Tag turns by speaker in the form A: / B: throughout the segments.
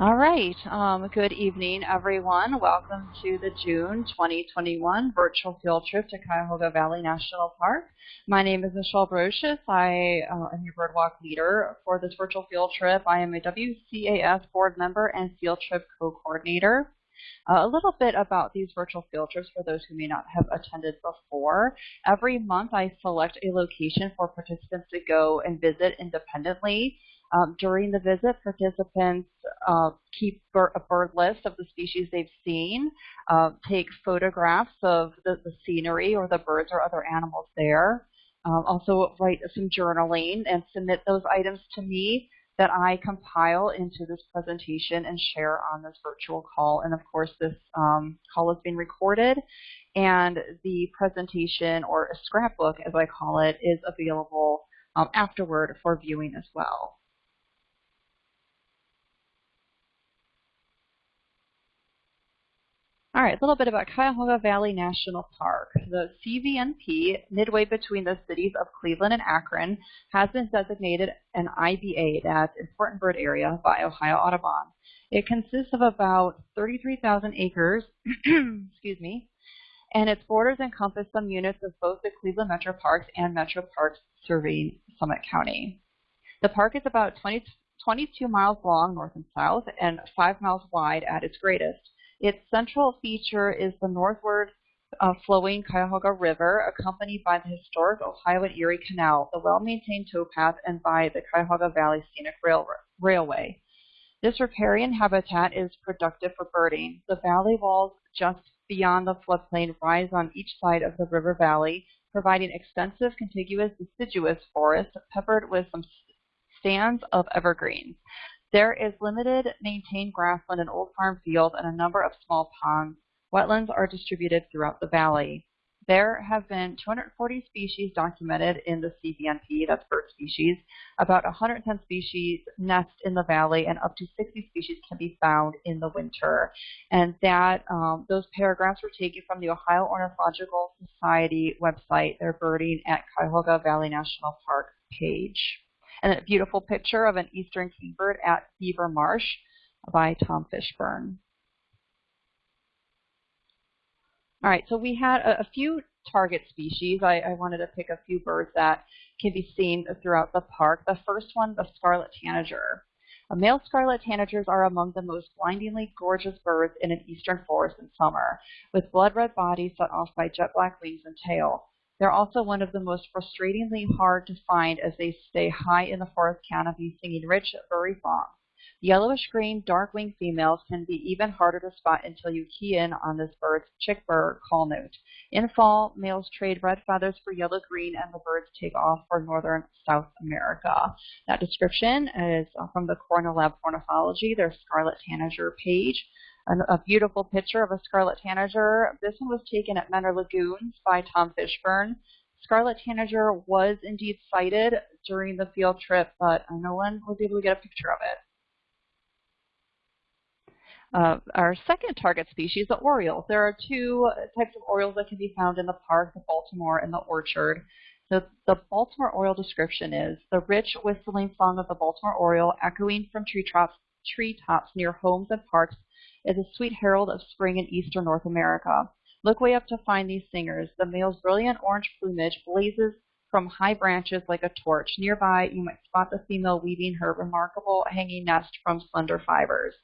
A: All right. Um, good evening, everyone. Welcome to the June 2021 virtual field trip to Cuyahoga Valley National Park. My name is Michelle Brocious. I uh, am your birdwalk leader for this virtual field trip. I am a WCAS board member and field trip co-coordinator. Uh, a little bit about these virtual field trips for those who may not have attended before. Every month I select a location for participants to go and visit independently. Um, during the visit, participants uh, keep a bird list of the species they've seen, uh, take photographs of the, the, scenery or the birds or other animals there. Um, also write some journaling and submit those items to me that I compile into this presentation and share on this virtual call. And of course, this um, call is being recorded and the presentation or a scrapbook, as I call it, is available um, afterward for viewing as well. All right, a little bit about Cuyahoga Valley National Park. The CVNP, midway between the cities of Cleveland and Akron, has been designated an IBA, that's Important Bird Area, by Ohio Audubon. It consists of about 33,000 acres, excuse me, and its borders encompass some units of both the Cleveland Metro Parks and Metro Parks serving Summit County. The park is about 20, 22 miles long north and south and 5 miles wide at its greatest. Its central feature is the northward uh, flowing Cuyahoga River, accompanied by the historic Ohio and Erie Canal, the well-maintained towpath, and by the Cuyahoga Valley Scenic Rail Railway. This riparian habitat is productive for birding. The valley walls just beyond the floodplain rise on each side of the river valley, providing extensive contiguous deciduous forest peppered with some stands of evergreens. There is limited maintained grassland and old farm fields and a number of small ponds. Wetlands are distributed throughout the valley. There have been 240 species documented in the CVNP, that's bird species. About 110 species nest in the valley, and up to 60 species can be found in the winter. And that um, those paragraphs were taken from the Ohio Ornithological Society website, their Birding at Cuyahoga Valley National Park page and a beautiful picture of an eastern kingbird at Beaver Marsh by Tom Fishburne. All right, so we had a, a few target species. I, I, wanted to pick a few birds that can be seen throughout the park. The first one, the scarlet tanager. Uh, male scarlet tanagers are among the most blindingly gorgeous birds in an eastern forest in summer, with blood red bodies set off by jet black wings and tail. They're also one of the most frustratingly hard to find as they stay high in the forest canopy singing rich furry songs. Yellowish-green, dark-winged females can be even harder to spot until you key in on this bird's chick bird call note. In fall, males trade red feathers for yellow-green and the birds take off for northern South America. That description is from the Cornell Lab Ornithology, their Scarlet Tanager page a beautiful picture of a scarlet tanager. This one was taken at Mentor Lagoons by Tom Fishburne. Scarlet tanager was indeed sighted during the field trip, but no one was able to get a picture of it. Uh, our second target species, the orioles. There are two types of orioles that can be found in the park, the Baltimore and the orchard. The, the Baltimore oriole description is the rich whistling song of the Baltimore oriole echoing from treetops, treetops near homes and parks is a sweet herald of spring in eastern North America. Look way up to find these singers. The male's brilliant orange plumage blazes from high branches like a torch. Nearby, you might spot the female weaving her remarkable hanging nest from slender fibers.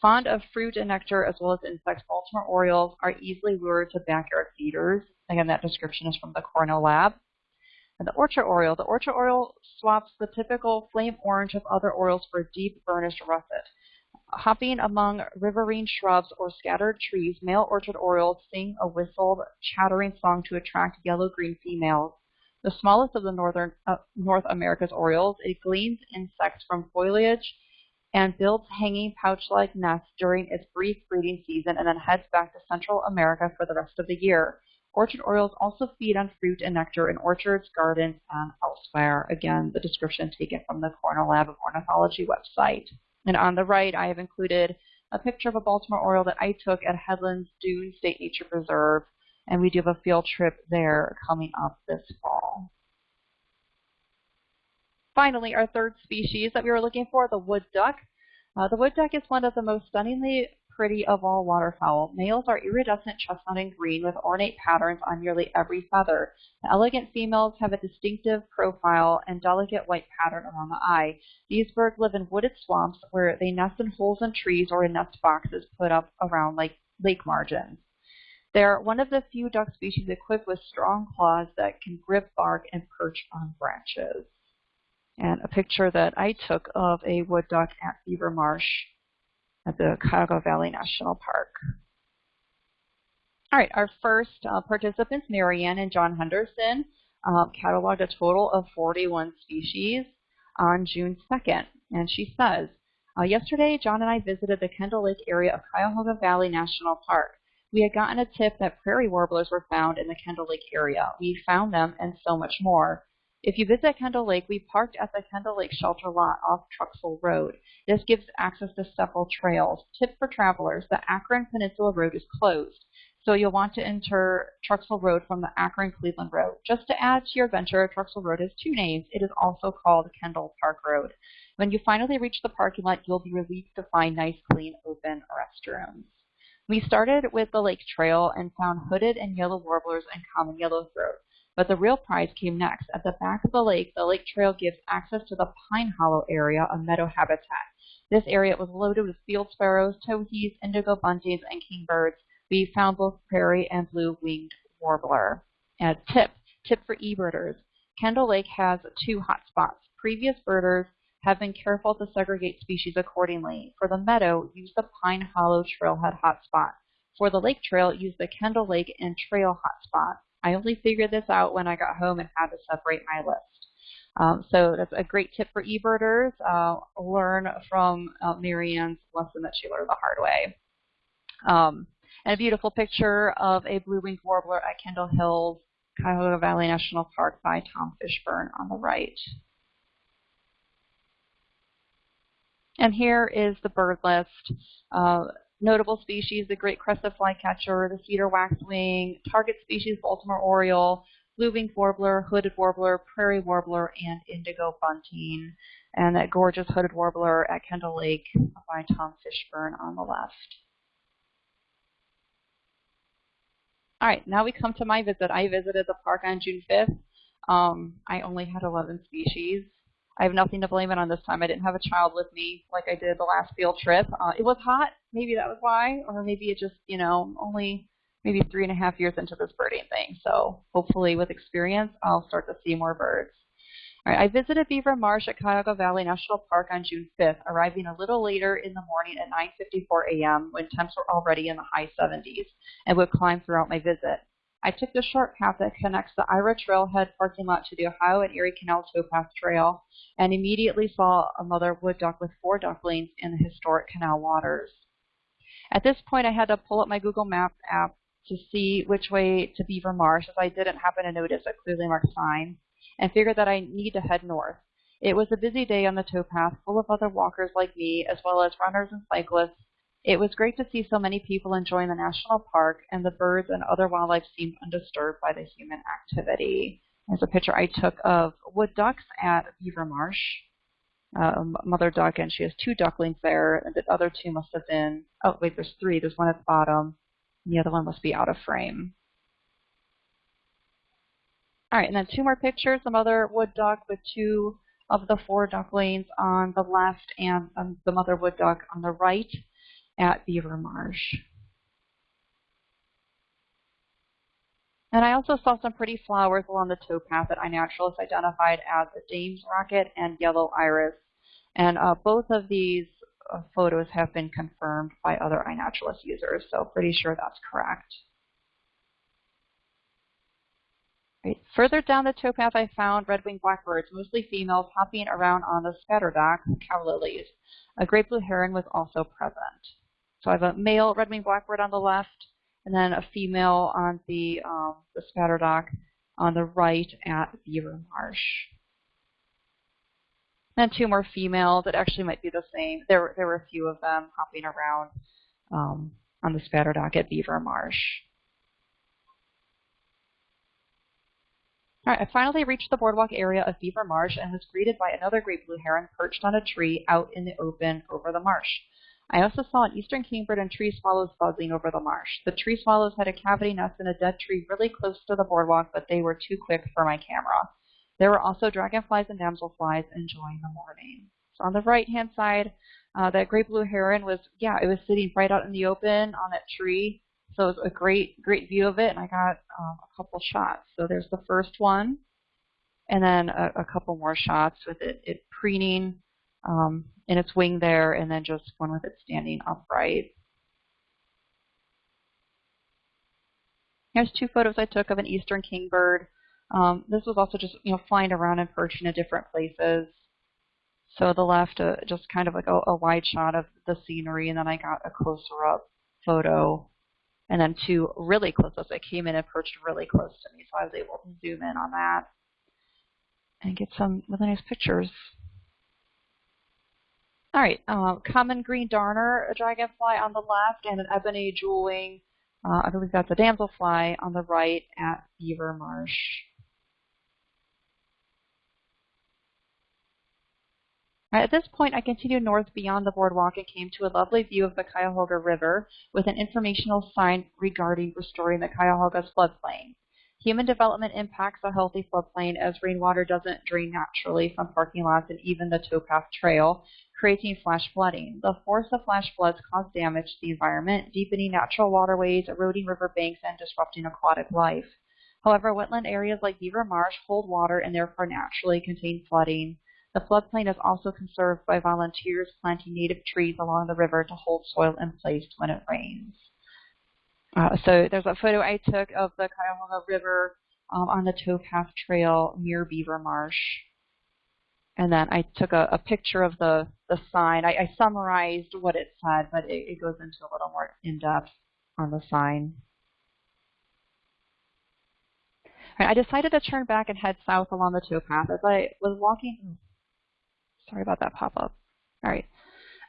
A: Fond of fruit and nectar as well as insects, Baltimore orioles are easily lured to backyard feeders. Again, that description is from the Cornell Lab. And the orchard oriole. The orchard oriole swaps the typical flame orange of other orioles for a deep burnished russet. Hopping among riverine shrubs or scattered trees, male orchard orioles sing a whistled, chattering song to attract yellow-green females. The smallest of the northern uh, North America's orioles, it gleans insects from foliage and builds hanging pouch-like nests during its brief breeding season and then heads back to Central America for the rest of the year. Orchard orioles also feed on fruit and nectar in orchards, gardens, and elsewhere. Again, the description taken from the Cornell Lab of Ornithology website. And on the right, I have included a picture of a Baltimore Oriole that I took at Headlands Dune State Nature Preserve, and we do have a field trip there coming up this fall. Finally, our third species that we were looking for, the wood duck. Uh, the wood duck is one of the most stunningly pretty of all waterfowl. Males are iridescent chestnut and green with ornate patterns on nearly every feather. The elegant females have a distinctive profile and delicate white pattern around the eye. These birds live in wooded swamps where they nest in holes in trees or in nest boxes put up around lake, lake margins. They're one of the few duck species equipped with strong claws that can grip bark and perch on branches. And a picture that I took of a wood duck at Beaver Marsh at the Cuyahoga Valley National Park. All right, our first uh, participants, Marianne and John Henderson, uh, cataloged a total of 41 species on June 2nd. And she says, uh, yesterday, John and I visited the Kendall Lake area of Cuyahoga Valley National Park. We had gotten a tip that prairie warblers were found in the Kendall Lake area. We found them and so much more. If you visit Kendall Lake, we parked at the Kendall Lake Shelter lot off Truxell Road. This gives access to several trails. Tip for travelers, the Akron Peninsula Road is closed, so you'll want to enter Truxell Road from the Akron Cleveland Road. Just to add to your adventure, Truxell Road has two names. It is also called Kendall Park Road. When you finally reach the parking lot, you'll be relieved to find nice, clean, open restrooms. We started with the lake trail and found hooded and yellow warblers and common yellowthroat. But the real prize came next. At the back of the lake, the lake trail gives access to the Pine Hollow area, a meadow habitat. This area was loaded with field sparrows, towhees, indigo buntings, and kingbirds. We found both prairie and blue-winged warbler. And tip, tip for e-birders. Kendall Lake has two hot spots. Previous birders have been careful to segregate species accordingly. For the meadow, use the Pine Hollow Trailhead hotspot. For the lake trail, use the Kendall Lake and Trail hotspot. I only figured this out when I got home and had to separate my list. Um, so that's a great tip for eBirders. Uh, learn from uh, Marianne's lesson that she learned the hard way. Um, and a beautiful picture of a blue-winged warbler at Kendall Hills, Cuyahoga Valley National Park by Tom Fishburne on the right. And here is the bird list. Uh, Notable species, the great crested flycatcher, the cedar waxwing, target species, Baltimore oriole, blue-winged warbler, hooded warbler, prairie warbler, and indigo bunting. And that gorgeous hooded warbler at Kendall Lake by Tom Fishburne on the left. All right, now we come to my visit. I visited the park on June 5th. Um, I only had 11 species. I have nothing to blame it on this time. I didn't have a child with me like I did the last field trip. Uh, it was hot. Maybe that was why. Or maybe it just, you know, only maybe three and a half years into this birding thing. So hopefully with experience, I'll start to see more birds. All right, I visited Beaver Marsh at Cuyahoga Valley National Park on June 5th, arriving a little later in the morning at 9.54 a.m. when temps were already in the high 70s and would climb throughout my visit. I took the short path that connects the Ira Trailhead parking lot to the Ohio and Erie Canal Towpath Trail and immediately saw a mother wood duck with four ducklings in the historic canal waters. At this point, I had to pull up my Google Maps app to see which way to Beaver Marsh as I didn't happen to notice a clearly marked sign and figured that I need to head north. It was a busy day on the towpath, full of other walkers like me, as well as runners and cyclists, it was great to see so many people enjoying the national park, and the birds and other wildlife seemed undisturbed by the human activity. There's a picture I took of wood ducks at Beaver Marsh. Uh, mother duck, and she has two ducklings there, and the other two must have been, oh wait, there's three. There's one at the bottom, and the other one must be out of frame. All right, and then two more pictures. The mother wood duck with two of the four ducklings on the left and um, the mother wood duck on the right at Beaver Marsh. And I also saw some pretty flowers along the towpath that iNaturalist identified as the Dame's Rocket and Yellow Iris. And uh, both of these uh, photos have been confirmed by other iNaturalist users, so pretty sure that's correct. Right. Further down the towpath, I found red-winged blackbirds, mostly females, hopping around on the spatterdock, cow lilies. A great blue heron was also present. So I have a male red-winged blackbird on the left, and then a female on the, um, the spatterdock on the right at Beaver Marsh. And two more females that actually might be the same. There, there were a few of them hopping around um, on the spatterdock at Beaver Marsh. All right, I finally reached the boardwalk area of Beaver Marsh and was greeted by another great blue heron perched on a tree out in the open over the marsh. I also saw an eastern kingbird and tree swallows buzzing over the marsh. The tree swallows had a cavity nest in a dead tree really close to the boardwalk, but they were too quick for my camera. There were also dragonflies and damselflies enjoying the morning. So on the right-hand side, uh, that great blue heron was, yeah, it was sitting right out in the open on that tree. So it was a great, great view of it, and I got um, a couple shots. So there's the first one, and then a, a couple more shots with it, it preening um, in its wing there, and then just one with it standing upright. Here's two photos I took of an eastern kingbird. Um, this was also just you know flying around and perching in different places. So the left, uh, just kind of like a, a wide shot of the scenery, and then I got a closer up photo, and then two really close ups. I came in and perched really close to me, so I was able to zoom in on that and get some really nice pictures. All right, uh, common green darner a dragonfly on the left and an ebony jewel-wing, uh, I believe that's a damselfly on the right at Beaver Marsh. Right, at this point, I continued north beyond the boardwalk and came to a lovely view of the Cuyahoga River with an informational sign regarding restoring the Cuyahoga's floodplain. Human development impacts a healthy floodplain as rainwater doesn't drain naturally from parking lots and even the towpath trail, creating flash flooding. The force of flash floods cause damage to the environment, deepening natural waterways, eroding riverbanks, and disrupting aquatic life. However, wetland areas like Beaver Marsh hold water and therefore naturally contain flooding. The floodplain is also conserved by volunteers planting native trees along the river to hold soil in place when it rains. Uh, so there's a photo I took of the Cuyahoga River um, on the towpath trail near Beaver Marsh. And then I took a, a picture of the, the sign. I, I summarized what it said, but it, it goes into a little more in-depth on the sign. I decided to turn back and head south along the towpath. As I was walking, sorry about that pop-up. All right.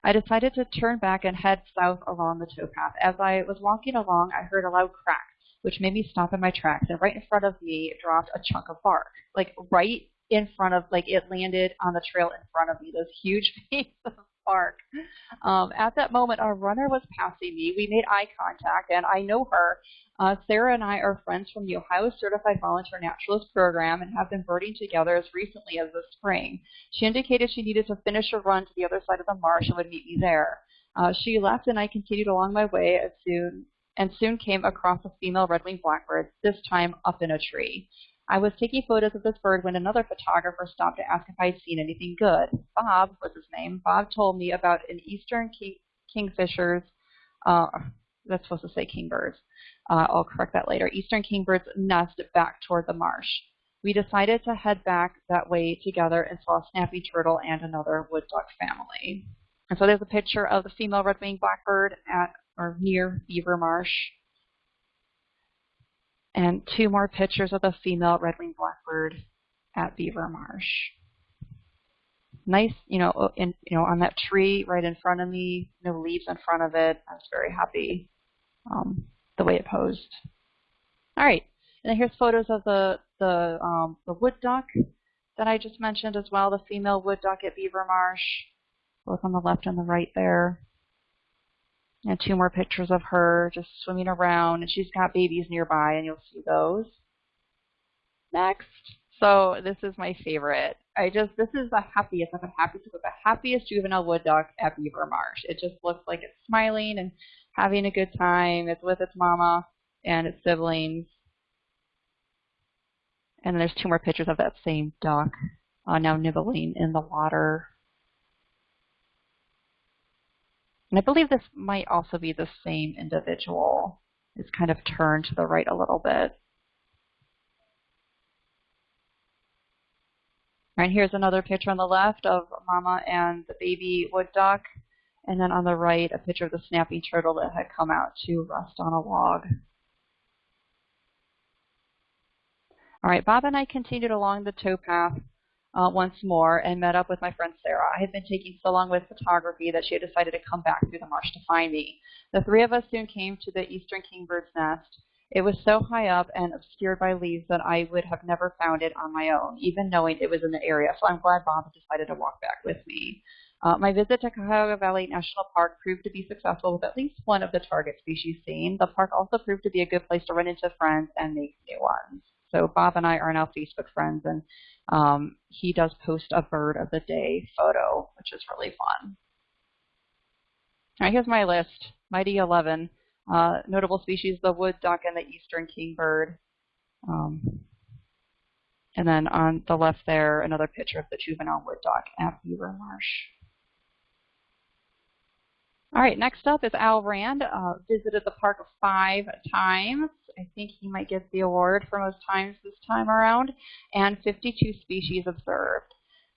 A: I decided to turn back and head south along the towpath. As I was walking along, I heard a loud crack, which made me stop in my tracks. And right in front of me dropped a chunk of bark, like right in front of, like it landed on the trail in front of me. Those huge pieces of bark. Um, at that moment, a runner was passing me. We made eye contact, and I know her. Uh, Sarah and I are friends from the Ohio Certified Volunteer Naturalist Program and have been birding together as recently as the spring. She indicated she needed to finish a run to the other side of the marsh and would meet me there. Uh, she left and I continued along my way as soon and soon came across a female red-winged blackbird, this time up in a tree. I was taking photos of this bird when another photographer stopped to ask if I'd seen anything good. Bob was his name. Bob told me about an eastern king, kingfisher's, uh, that's supposed to say kingbirds, uh, I'll correct that later, eastern kingbirds nest back toward the marsh. We decided to head back that way together and saw a snapping turtle and another wood duck family. And so there's a picture of the female red-winged blackbird at or near Beaver Marsh. And two more pictures of the female red-winged blackbird at Beaver Marsh. Nice, you know, in you know, on that tree right in front of me, no leaves in front of it. I was very happy. Um, the way it posed. All right, and here's photos of the the um, the wood duck that I just mentioned as well, the female wood duck at Beaver Marsh, both on the left and the right there. And two more pictures of her just swimming around, and she's got babies nearby, and you'll see those. Next. So this is my favorite. I just this is the happiest. I'm the happiest with the happiest juvenile wood duck at Beaver Marsh. It just looks like it's smiling and having a good time. It's with its mama and its siblings. And there's two more pictures of that same duck uh, now nibbling in the water. And I believe this might also be the same individual. It's kind of turned to the right a little bit. And here's another picture on the left of Mama and the baby wood duck. And then on the right, a picture of the snapping turtle that had come out to rest on a log. All right, Bob and I continued along the towpath uh, once more and met up with my friend Sarah. I had been taking so long with photography that she had decided to come back through the marsh to find me. The three of us soon came to the eastern kingbird's nest, It was so high up and obscured by leaves that I would have never found it on my own, even knowing it was in the area. So I'm glad Bob decided to walk back with me. Uh, my visit to Cuyahoga Valley National Park proved to be successful with at least one of the target species seen. The park also proved to be a good place to run into friends and make new ones. So Bob and I are now Facebook friends, and um, he does post a bird of the day photo, which is really fun. All right, here's my list. Mighty 11. Uh, notable species, the wood duck and the eastern kingbird. Um, and then on the left there, another picture of the juvenile wood duck at Beaver Marsh. All right, next up is Al Rand. Uh, visited the park five times. I think he might get the award for most times this time around, and 52 species observed.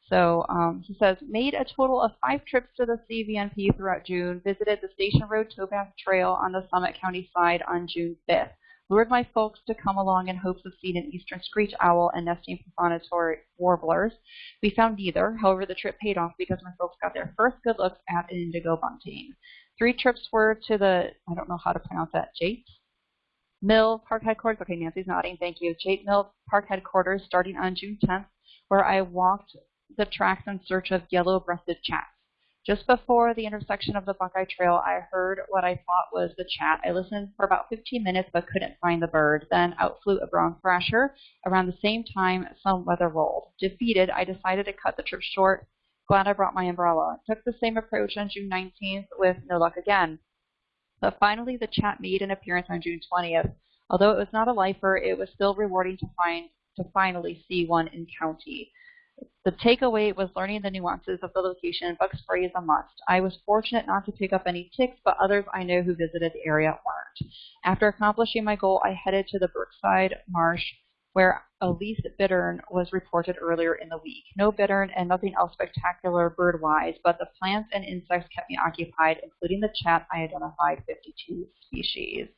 A: So um, he says, made a total of five trips to the CVNP throughout June, visited the Station Road Towpath Trail on the Summit County side on June 5th, lured my folks to come along in hopes of seeing an eastern screech owl and nesting prothonotary warblers. We found neither. However, the trip paid off because my folks got their first good looks at an indigo bunting. Three trips were to the, I don't know how to pronounce that, Jaite Mill Park Headquarters. Okay, Nancy's nodding. Thank you. Jaite Mill Park Headquarters starting on June 10th, where I walked the tracks in search of yellow-breasted chats. Just before the intersection of the Buckeye Trail, I heard what I thought was the chat. I listened for about 15 minutes but couldn't find the bird. Then out flew a brown thrasher. Around the same time, some weather rolled. Defeated, I decided to cut the trip short. Glad I brought my umbrella. Took the same approach on June 19th with no luck again. But finally, the chat made an appearance on June 20th. Although it was not a lifer, it was still rewarding to find to finally see one in county. The takeaway was learning the nuances of the location. Bug spray is a must. I was fortunate not to pick up any ticks, but others I know who visited the area weren't. After accomplishing my goal, I headed to the Brookside Marsh, where a least bittern was reported earlier in the week. No bittern and nothing else spectacular bird-wise, but the plants and insects kept me occupied, including the chat I identified 52 species.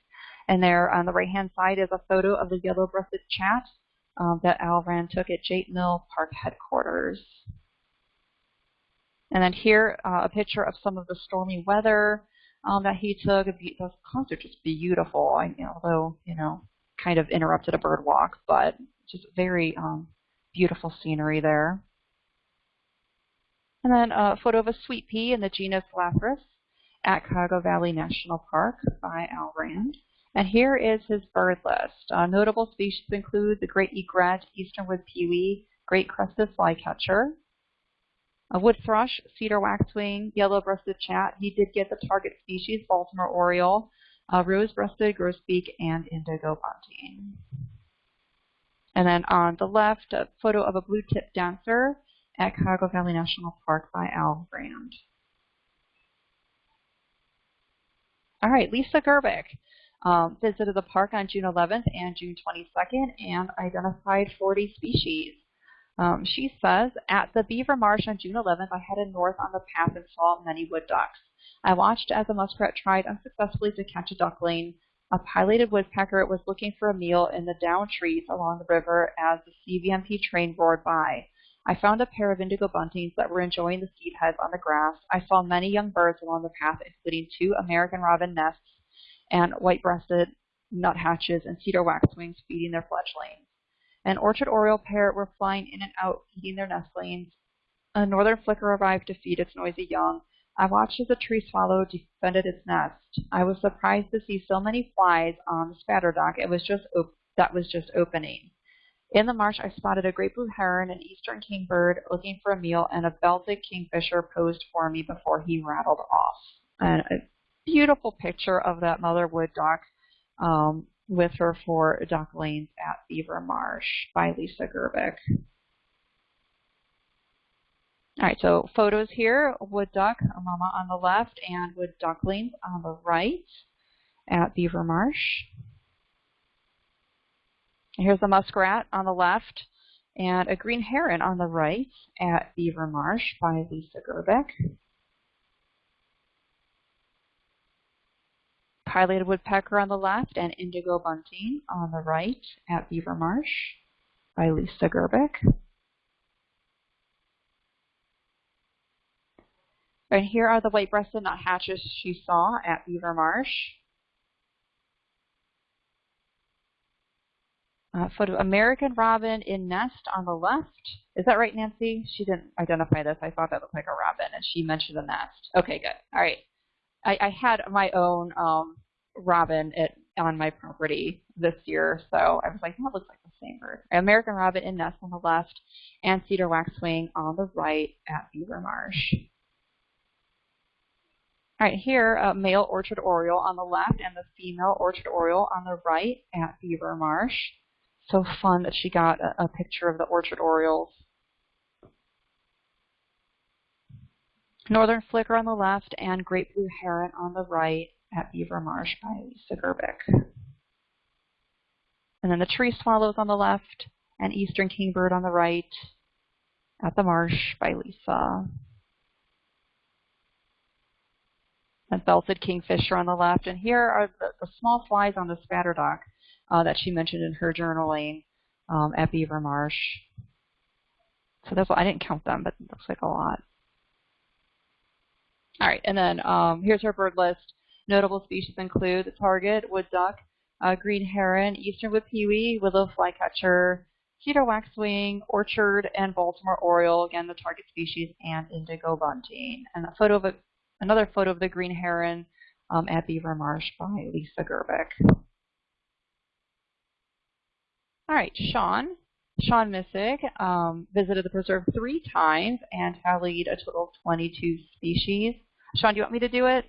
A: And there on the right-hand side is a photo of the yellow-breasted chat um, that Al Rand took at Jaite Mill Park headquarters. And then here, uh, a picture of some of the stormy weather um, that he took. The clouds are just beautiful, I, although, you know, kind of interrupted a bird walk, but just very um, beautiful scenery there. And then a photo of a sweet pea in the genus Lathyrus at Cuyahoga Valley National Park by Al Rand. And here is his bird list. Uh, notable species include the great egret, easternwood pewee, great crested flycatcher, a wood thrush, cedar waxwing, yellow-breasted chat. He did get the target species, Baltimore oriole, uh, rose-breasted grosbeak, and indigo bunting. And then on the left, a photo of a blue-tip dancer at Cuyahoga Valley National Park by Al Rand. All right, Lisa Gerbic um, visited the park on June 11th and June 22nd and identified 40 species. Um, she says, at the Beaver Marsh on June 11th, I headed north on the path and saw many wood ducks. I watched as a muskrat tried unsuccessfully to catch a duckling. A pileated woodpecker was looking for a meal in the down trees along the river as the CVNP train roared by. I found a pair of indigo buntings that were enjoying the seed heads on the grass. I saw many young birds along the path, including two American robin nests and white-breasted nuthatches and cedar waxwings feeding their fledglings. An orchard oriole pair were flying in and out feeding their nestlings. A northern flicker arrived to feed its noisy young. I watched as a tree swallow defended its nest. I was surprised to see so many flies on the spatter dock. It was just that was just opening. In the marsh, I spotted a great blue heron, an eastern kingbird looking for a meal, and a belted kingfisher posed for me before he rattled off. And beautiful picture of that mother wood duck um, with her four ducklings at Beaver Marsh by Lisa Gerbic. All right, so photos here, wood duck, a mama on the left, and wood ducklings on the right at Beaver Marsh. Here's a muskrat on the left and a green heron on the right at Beaver Marsh by Lisa Gerbic. pileated woodpecker on the left and indigo bunting on the right at Beaver Marsh by Lisa Gerbic. And here are the white-breasted nuthatches she saw at Beaver Marsh. uh, photo American robin in nest on the left. Is that right, Nancy? She didn't identify this. I thought that looked like a robin, and she mentioned a nest. Okay, good. All right. I, I had my own um, robin at, on my property this year, so I was like, that looks like the same bird. American robin in nest on the left, and cedar waxwing on the right at Beaver Marsh. All right, here, uh, male orchard oriole on the left and the female orchard oriole on the right at Beaver Marsh so fun that she got a, a picture of the orchard orioles. Northern Flicker on the left and Great Blue Heron on the right at Beaver Marsh by Lisa Gerbic. And then the tree swallows on the left and Eastern Kingbird on the right at the marsh by Lisa. And belted kingfisher on the left. And here are the, the small flies on the spatterdock uh, that she mentioned in her journaling um, at Beaver Marsh. So that's I didn't count them, but it looks like a lot. All right, and then um, here's her bird list. Notable species include the target, wood duck, uh, green heron, eastern wood pewee, willow flycatcher, cedar waxwing, orchard, and Baltimore oriole, again the target species, and indigo bunting. And a photo of a, another photo of the green heron um, at Beaver Marsh by Lisa Gerbic. All right, Sean. Sean Missig um, visited the preserve three times and tallied a total of 22 species. Sean, do you want me to do it?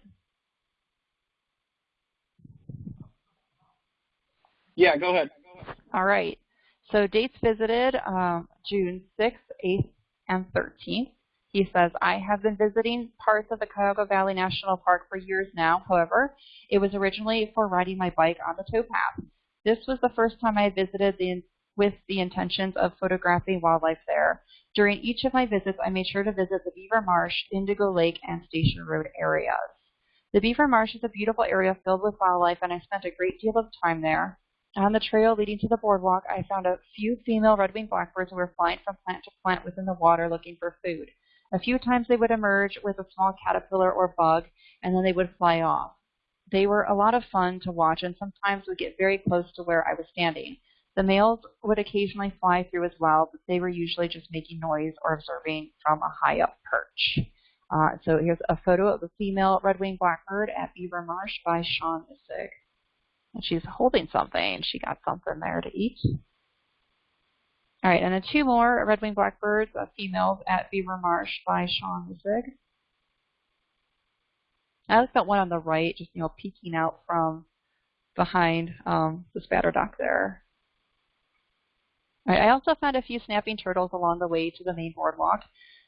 B: Yeah, go ahead.
A: All right. So dates visited um, June 6th, 8th, and 13th. He says, I have been visiting parts of the Cuyahoga Valley National Park for years now. However, it was originally for riding my bike on the towpath. This was the first time I visited the, with the intentions of photographing wildlife there. During each of my visits, I made sure to visit the Beaver Marsh, Indigo Lake, and Station Road areas. The Beaver Marsh is a beautiful area filled with wildlife, and I spent a great deal of time there. On the trail leading to the boardwalk, I found a few female red-winged blackbirds who were flying from plant to plant within the water looking for food. A few times they would emerge with a small caterpillar or bug, and then they would fly off. They were a lot of fun to watch and sometimes would get very close to where I was standing. The males would occasionally fly through as well, but they were usually just making noise or observing from a high up perch. Uh, so here's a photo of the female red-winged blackbird at Beaver Marsh by Sean Missig. And she's holding something. She got something there to eat. All right, and then two more red-winged blackbirds, uh, females at Beaver Marsh by Sean Missig. I like that one on the right, just you know, peeking out from behind um, the spatterdock there. I also found a few snapping turtles along the way to the main boardwalk.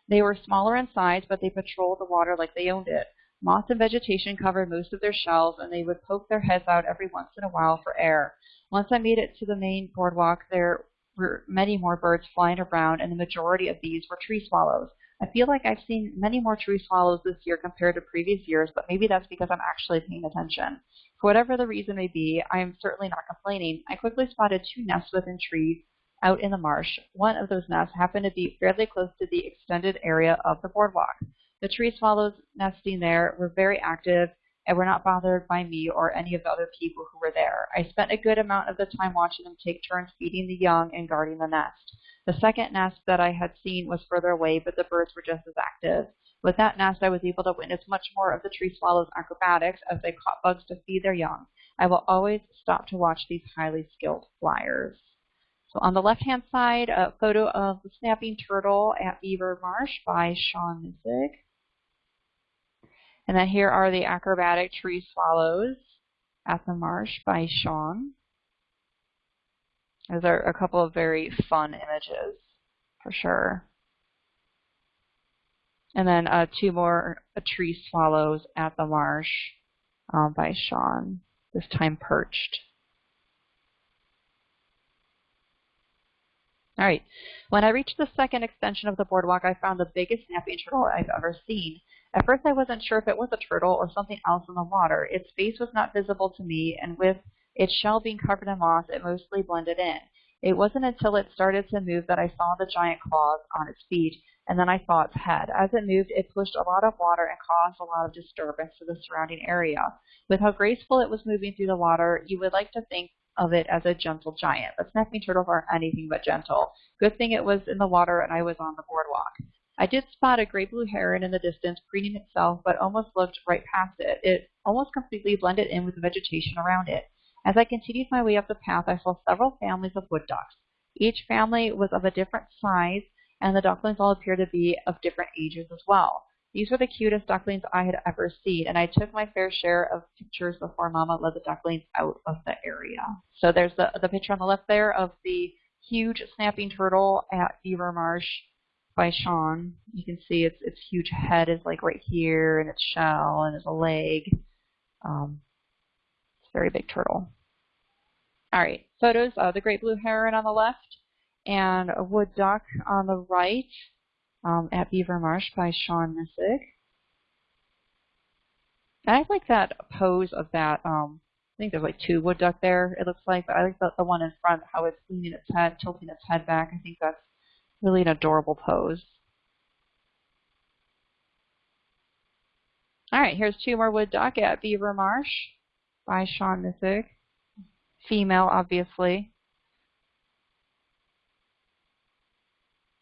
A: They were smaller in size, but they patrolled the water like they owned it. Moss and vegetation covered most of their shells, and they would poke their heads out every once in a while for air. Once I made it to the main boardwalk, there were many more birds flying around, and the majority of these were tree swallows. I feel like I've seen many more tree swallows this year compared to previous years, but maybe that's because I'm actually paying attention. For whatever the reason may be, I am certainly not complaining. I quickly spotted two nests within trees out in the marsh. One of those nests happened to be fairly close to the extended area of the boardwalk. The tree swallows nesting there were very active and were not bothered by me or any of the other people who were there. I spent a good amount of the time watching them take turns feeding the young and guarding the nest. The second nest that I had seen was further away, but the birds were just as active. With that nest, I was able to witness much more of the tree swallow's acrobatics as they caught bugs to feed their young. I will always stop to watch these highly skilled flyers. So on the left-hand side, a photo of the snapping turtle at Beaver Marsh by Sean Missig. And then here are the acrobatic tree swallows at the marsh by Sean. Those are a couple of very fun images, for sure. And then uh, two more uh, tree swallows at the marsh um, by Sean, this time perched. All right. When I reached the second extension of the boardwalk, I found the biggest snapping turtle I've ever seen. At first, I wasn't sure if it was a turtle or something else in the water. Its face was not visible to me, and with its shell being covered in moss, it mostly blended in. It wasn't until it started to move that I saw the giant claws on its feet, and then I saw its head. As it moved, it pushed a lot of water and caused a lot of disturbance to the surrounding area. With how graceful it was moving through the water, you would like to think of it as a gentle giant, but snapping turtles aren't anything but gentle. Good thing it was in the water and I was on the boardwalk. I did spot a gray blue heron in the distance preening itself, but almost looked right past it. It almost completely blended in with the vegetation around it. As I continued my way up the path, I saw several families of wood ducks. Each family was of a different size, and the ducklings all appeared to be of different ages as well. These were the cutest ducklings I had ever seen, and I took my fair share of pictures before Mama led the ducklings out of the area. So there's the, the picture on the left there of the huge snapping turtle at Beaver Marsh by Sean. You can see its its huge head is like right here, and its shell, and its a leg. Um, it's a very big turtle. All right, photos of the great blue heron on the left, and a wood duck on the right um, at Beaver Marsh by Sean Missig. I like that pose of that. Um, I think there's like two wood duck there. It looks like, but I like the, the one in front, how it's leaning its head, tilting its head back. I think that's Really an adorable pose. All right, here's two more wood duck at Beaver Marsh by Sean Missig. Female, obviously.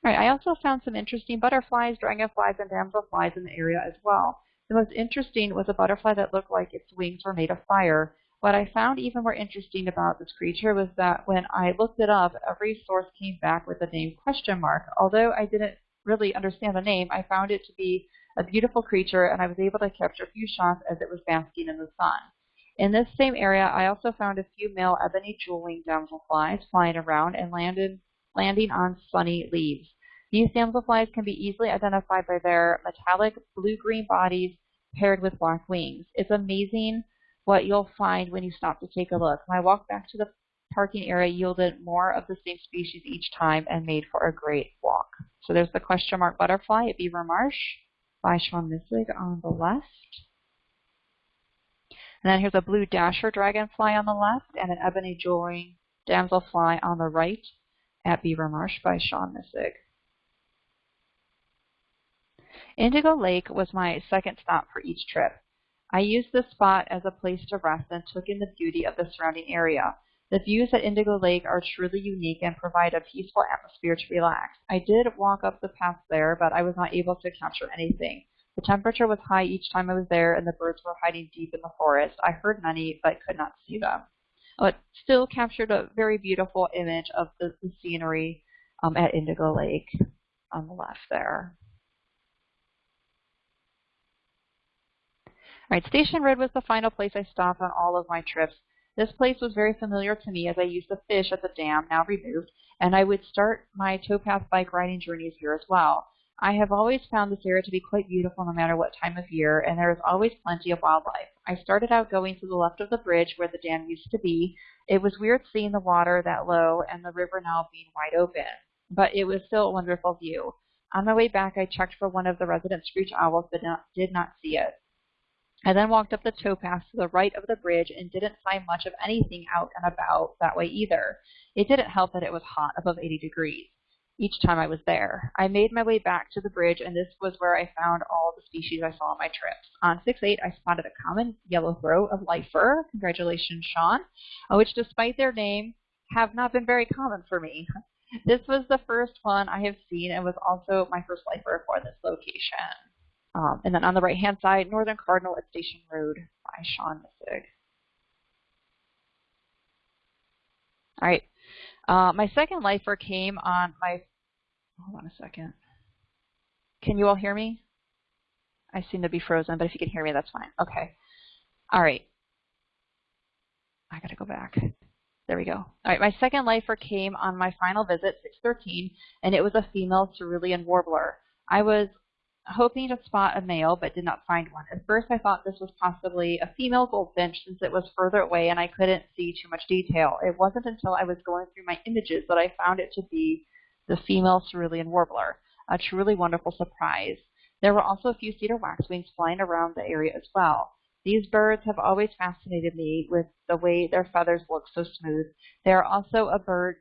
A: All right, I also found some interesting butterflies, dragonflies, and damselflies in the area as well. The most interesting was a butterfly that looked like its wings were made of fire. What I found even more interesting about this creature was that when I looked it up, every source came back with the name question mark. Although I didn't really understand the name, I found it to be a beautiful creature and I was able to capture a few shots as it was basking in the sun. In this same area, I also found a few male ebony jewel-wing damselflies flying around and landed, landing on sunny leaves. These damselflies can be easily identified by their metallic blue-green bodies paired with black wings. It's amazing what you'll find when you stop to take a look. My walk back to the parking area yielded more of the same species each time and made for a great walk. So there's the question mark butterfly at Beaver Marsh by Sean Missig on the left. And then here's a blue dasher dragonfly on the left and an ebony jewel-wing damselfly on the right at Beaver Marsh by Sean Missig. Indigo Lake was my second stop for each trip. I used this spot as a place to rest and took in the beauty of the surrounding area. The views at Indigo Lake are truly unique and provide a peaceful atmosphere to relax. I did walk up the path there, but I was not able to capture anything. The temperature was high each time I was there, and the birds were hiding deep in the forest. I heard many, but could not see them. But still captured a very beautiful image of the, the scenery um, at Indigo Lake on the left there. Right, Station Road was the final place I stopped on all of my trips. This place was very familiar to me as I used to fish at the dam, now removed, and I would start my towpath bike riding journeys here as well. I have always found this area to be quite beautiful no matter what time of year, and there is always plenty of wildlife. I started out going to the left of the bridge where the dam used to be. It was weird seeing the water that low and the river now being wide open, but it was still a wonderful view. On my way back, I checked for one of the resident screech owls, but not, did not see it. I then walked up the towpath to the right of the bridge and didn't find much of anything out and about that way either. It didn't help that it was hot, above 80 degrees, each time I was there. I made my way back to the bridge, and this was where I found all the species I saw on my trips. On 6-8, I spotted a common yellow throat of lifer, congratulations, Sean, uh, which despite their name, have not been very common for me. This was the first one I have seen and was also my first lifer for this location. Um, and then on the right-hand side, Northern Cardinal at Station Road by Sean Missig. All right. Uh, my second lifer came on my, hold on a second. Can you all hear me? I seem to be frozen, but if you can hear me, that's fine. Okay. All right. I got to go back. There we go. All right, my second lifer came on my final visit, 613, and it was a female cerulean warbler. I was hoping to spot a male, but did not find one. At first, I thought this was possibly a female goldfinch since it was further away and I couldn't see too much detail. It wasn't until I was going through my images that I found it to be the female cerulean warbler, a truly wonderful surprise. There were also a few cedar waxwings flying around the area as well. These birds have always fascinated me with the way their feathers look so smooth. They are also a bird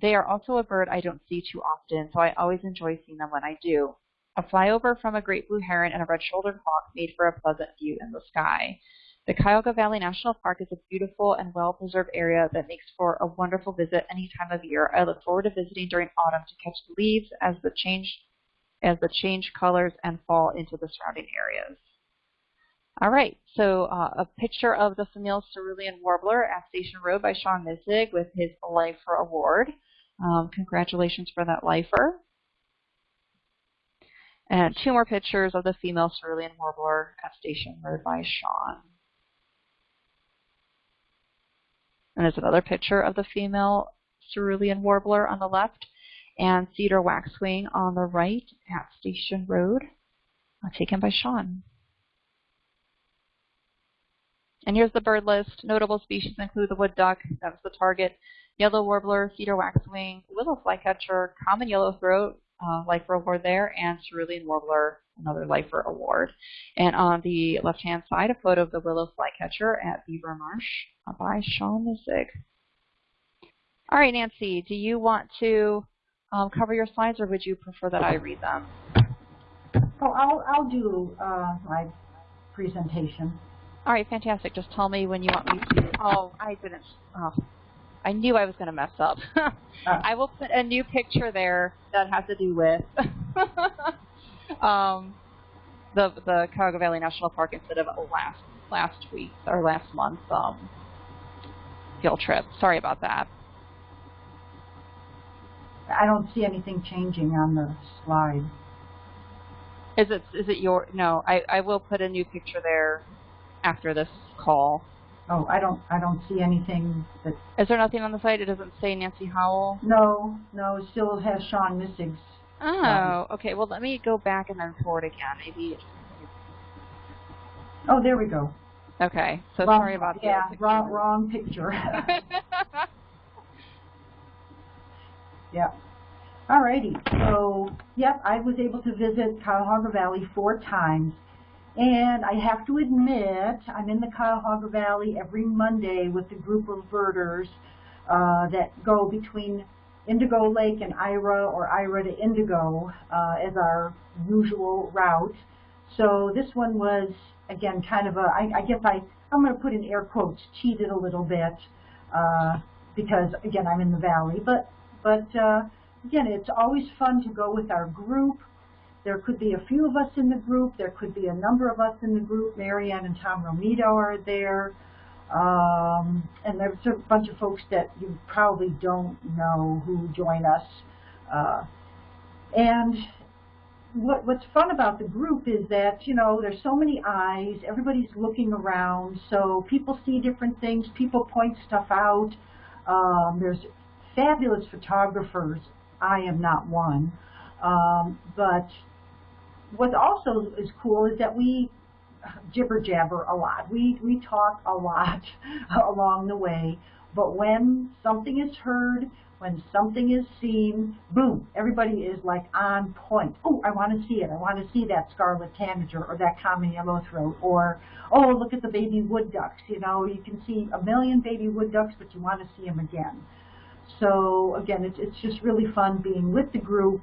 A: they are also a bird I don't see too often, so I always enjoy seeing them when I do. A flyover from a great blue heron and a red-shouldered hawk made for a pleasant view in the sky. The Cuyahoga Valley National Park is a beautiful and well-preserved area that makes for a wonderful visit any time of year. I look forward to visiting during autumn to catch the leaves as the change as the change colors and fall into the surrounding areas. All right, so uh, a picture of the Famil Cerulean Warbler at Station Road by Sean Missig with his Lifer Award. Um, congratulations for that lifer. And two more pictures of the female cerulean warbler at Station Road by Sean. And there's another picture of the female cerulean warbler on the left and cedar waxwing on the right at Station Road, uh, taken by Sean. And here's the bird list. Notable species include the wood duck, that was the target, yellow warbler, cedar waxwing, willow flycatcher, common yellowthroat, uh, lifer award there, and cerulean warbler, another lifer award. And on the left-hand side, a photo of the willow flycatcher at Beaver Marsh uh, by Sean Missig. All right, Nancy, do you want to um, cover your slides, or would you prefer that I read them?
B: Oh, I'll, I'll do uh, my presentation.
A: All right, fantastic. Just tell me when you want me to. Oh, I didn't. Oh, I knew I was going to mess up. I will put a new picture there that has to do with um, the the Cuyahoga Valley National Park instead of last last week or last month um, field trip. Sorry about that.
B: I don't see anything changing on the slide.
A: Is it is it your no? I I will put a new picture there after this call.
B: Oh, I don't I don't see anything that.
A: Is there nothing on the site? It doesn't say Nancy Howell.
B: No, no, it still has Sean Missig's.
A: Oh, okay. Well, let me go back and then forward again. Maybe.
B: Oh, there we go.
A: Okay. So
B: wrong,
A: sorry about
B: yeah,
A: that.
B: wrong wrong picture. yeah. Alrighty. So, yep, I was able to visit Cuyahoga Valley four times. And I have to admit, I'm in the Cuyahoga Valley every Monday with a group of birders uh, that go between Indigo Lake and Ira or Ira to Indigo uh, as our usual route. So this one was, again, kind of a, I, I guess I, I'm going to put in air quotes, cheated a little bit uh, because, again, I'm in the valley. But, but uh, again, it's always fun to go with our group. There could be a few of us in the group. There could be a number of us in the group. Marianne and Tom Romito are there. Um, and there's a bunch of folks that you probably don't know who join us. Uh, and what, what's fun about the group is that, you know, there's so many eyes. Everybody's looking around. So people see different things. People point stuff out. Um, there's fabulous photographers. I am not one. Um, but what also is cool is that we jibber jabber a lot. We we talk a lot along the way, but when something is heard, when something is seen, boom, everybody is like on point. Oh, I want to see it. I want to see that scarlet tanager or that common yellowthroat or oh, look at the baby wood ducks. You know, you can see a million baby wood ducks, but you want to see them again. So again, it's it's just really fun being with the group,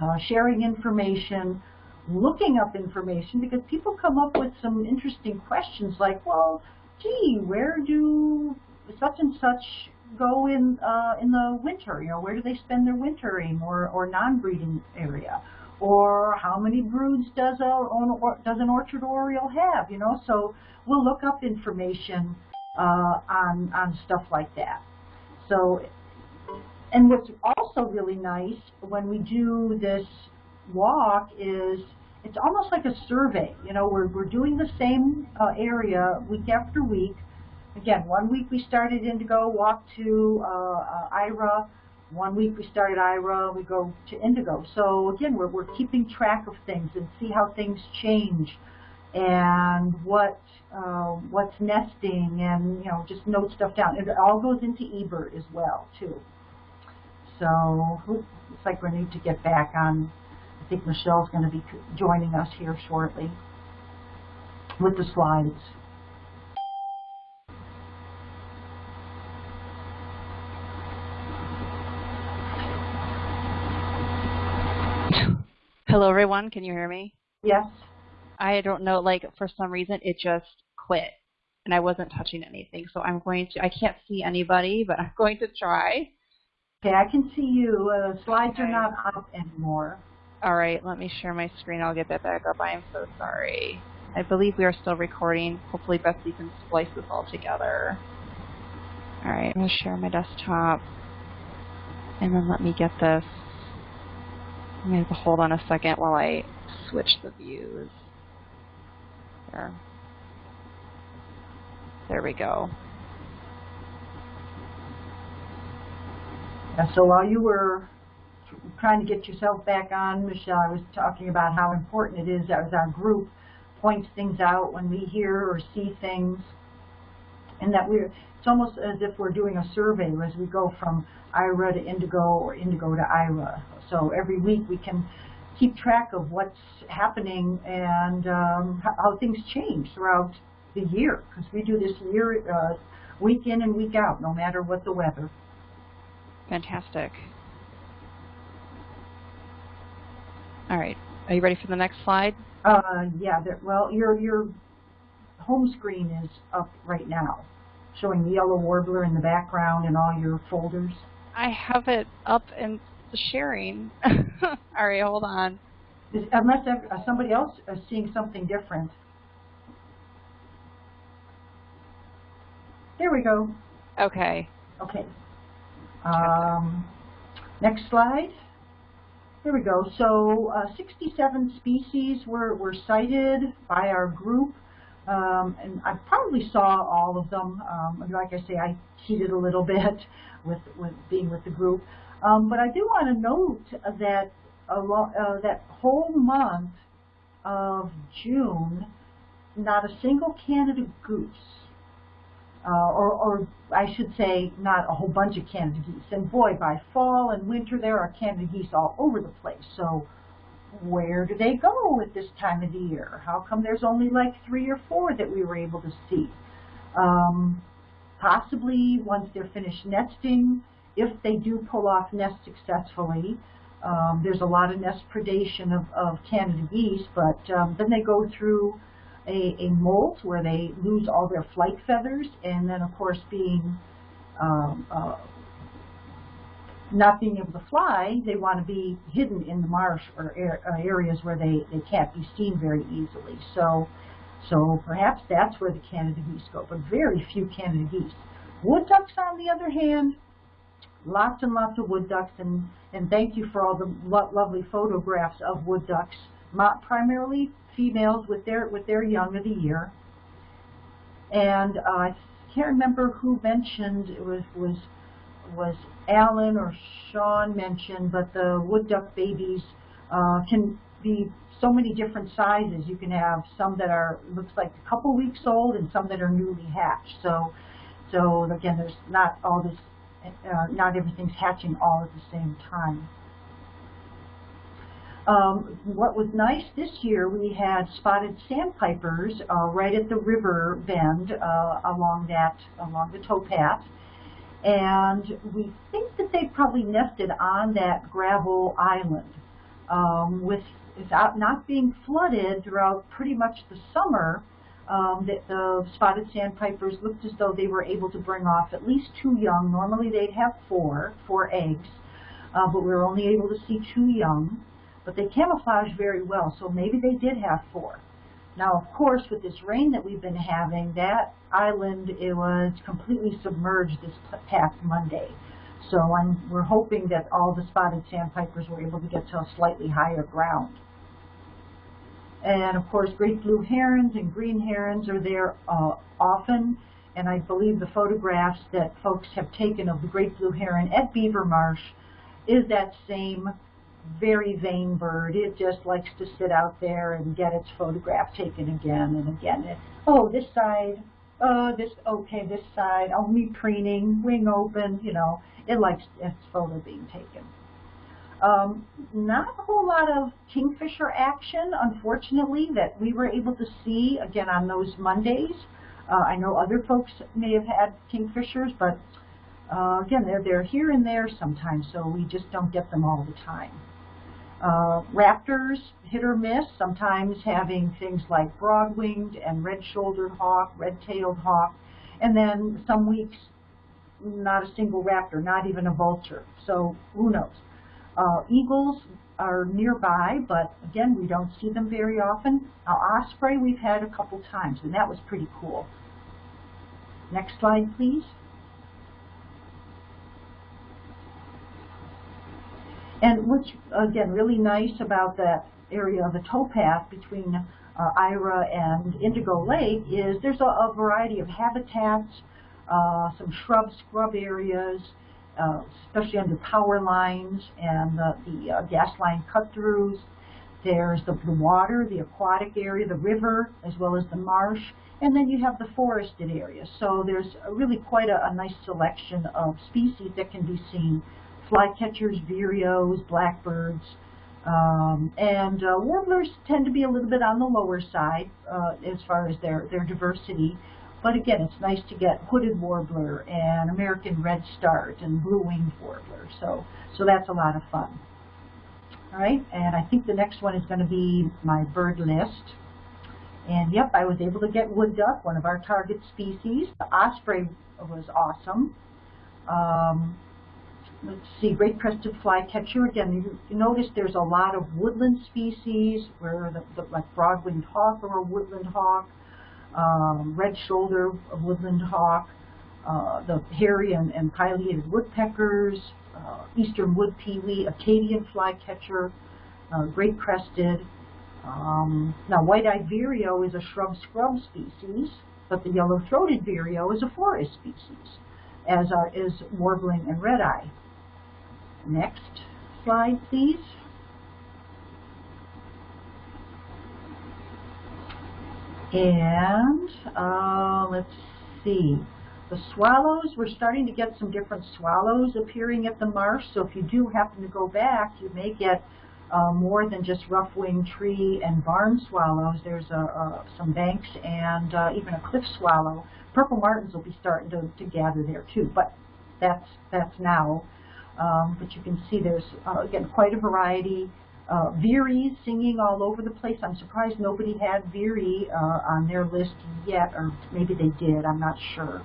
B: uh, sharing information, looking up information because people come up with some interesting questions like, well, gee, where do such and such go in uh, in the winter? You know, where do they spend their wintering or, or non-breeding area? Or how many broods does a does an orchard oriole have? You know, so we'll look up information uh, on on stuff like that. So and what's also really nice when we do this walk is it's almost like a survey. You know, we're, we're doing the same uh, area week after week. Again, one week we started Indigo, walk to uh, uh, Ira. One week we started Ira, we go to Indigo. So again, we're, we're keeping track of things and see how things change and what uh, what's nesting and you know just note stuff down. It all goes into eBird as well too. So looks like we need to get back on. I think Michelle's going to be joining us here shortly with the slides.
A: Hello, everyone. Can you hear me?
B: Yes.
A: I don't know, like, for some reason, it just quit and I wasn't touching anything. So I'm going to, I can't see anybody, but I'm going to try.
B: Okay, I can see you. Uh, slides
A: Okay.
B: are not up anymore.
A: All right, let me share my screen. I'll get that back up. I am so sorry. I believe we are still recording. Hopefully Betsy can splice this all together. All right, I'm going to share my desktop. And then let me get this. I'm going to hold on a second while I switch the views. There. There we go.
B: Uh, so while you were trying to get yourself back on, Michelle, I was talking about how important it is as our group points things out when we hear or see things, and that we're, it's almost as if we're doing a survey as we go from IRA to Indigo or Indigo to IRA. So every week we can keep track of what's happening and um, how things change throughout the year, because we do this year, uh, week in and week out, no matter what the weather.
A: Fantastic. All right, are you ready for the next slide?
B: Uh, yeah, there, well, your, your home screen is up right now, showing the yellow warbler in the background and all your folders.
A: I have it up and sharing. All right, hold on.
B: Unless uh, somebody else is seeing something different. There we go.
A: Okay.
B: Okay. Um, next slide. Here we go. So uh, 67 species were, were sighted by our group. Um, and I probably saw all of them. Um, like I say, I cheated a little bit with, with being with the group. Um, but I do want to note that uh, that whole month of June, not a single Canada goose uh, or, or I should say, not a whole bunch of Canada geese. And boy, by fall and winter, there are Canada geese all over the place. So where do they go at this time of the year? How come there's only like three or four that we were able to see? Um, possibly once they're finished nesting, if they do pull off nests successfully, um, there's a lot of nest predation of, of Canada geese, but um, then they go through a, a molt where they lose all their flight feathers, and then of course being um, uh, not being able to fly, they want to be hidden in the marsh or uh, areas where they, they can't be seen very easily. So, so perhaps that's where the Canada geese go, but very few Canada geese. Wood ducks, on the other hand, lots and lots of wood ducks, and, and thank you for all the lo lovely photographs of wood ducks, primarily females with their with their young of the year. And uh, I can't remember who mentioned it was was was Alan or Sean mentioned, but the wood duck babies uh, can be so many different sizes. You can have some that are looks like a couple weeks old and some that are newly hatched. So so again, there's not all this, uh, not everything's hatching all at the same time. Um, what was nice this year, we had spotted sandpipers uh, right at the river bend uh, along that along the towpath, and we think that they probably nested on that gravel island. Um, with without not being flooded throughout pretty much the summer, um, that the spotted sandpipers looked as though they were able to bring off at least two young. Normally they'd have four, four eggs, uh, but we were only able to see two young but they camouflage very well, so maybe they did have four. Now, of course, with this rain that we've been having, that island it was completely submerged this past Monday. So I'm, we're hoping that all the spotted sandpipers were able to get to a slightly higher ground. And of course, great blue herons and green herons are there uh, often. And I believe the photographs that folks have taken of the great blue heron at Beaver Marsh is that same very vain bird. It just likes to sit out there and get its photograph taken again and again. It, oh, this side. Oh, this, okay, this side. Oh, me preening, wing open, you know. It likes its photo being taken. Um, not a whole lot of kingfisher action, unfortunately, that we were able to see, again, on those Mondays. Uh, I know other folks may have had kingfishers, but uh, again, they're, they're here and there sometimes, so we just don't get them all the time. Uh, raptors, hit or miss, sometimes having things like broad-winged and red-shouldered hawk, red-tailed hawk, and then some weeks not a single raptor, not even a vulture. So who knows? Uh, eagles are nearby, but again, we don't see them very often. Uh, osprey we've had a couple times, and that was pretty cool. Next slide, please. And what's, again, really nice about that area of the towpath between uh, Ira and Indigo Lake is there's a, a variety of habitats, uh, some shrub scrub areas, uh, especially under power lines and the, the uh, gas line cut-throughs. There's the, the water, the aquatic area, the river, as well as the marsh, and then you have the forested area. So there's really quite a, a nice selection of species that can be seen. Flycatchers, vireos, blackbirds, um, and uh, warblers tend to be a little bit on the lower side uh, as far as their, their diversity. But again, it's nice to get hooded warbler and American redstart and blue-winged warbler. So, so that's a lot of fun. All right, and I think the next one is going to be my bird list. And yep, I was able to get wood duck, one of our target species. The osprey was awesome. Um, let's see, great crested flycatcher. Again, you, notice there's a lot of woodland species, where the, the like broad-winged hawk or a woodland hawk um, red shoulder woodland hawk, uh, the hairy and, and pileated woodpeckers, uh, eastern wood pewee, Acadian flycatcher, uh, great crested. Um, now, white-eyed vireo is a shrub-scrub species, but the yellow-throated vireo is a forest species, as are, is warbling and red-eye. Next slide, please. And uh, let's see. The swallows, we're starting to get some different swallows appearing at the marsh. So if you do happen to go back, you may get uh, more than just rough-winged tree and barn swallows. There's a, a, some banks and uh, even a cliff swallow. Purple martins will be starting to, to gather there too, but that's, that's now. Um, but you can see there's, uh, again, quite a variety uh, Veery singing all over the place. I'm surprised nobody had Veery uh, on their list yet, or maybe they did, I'm not sure.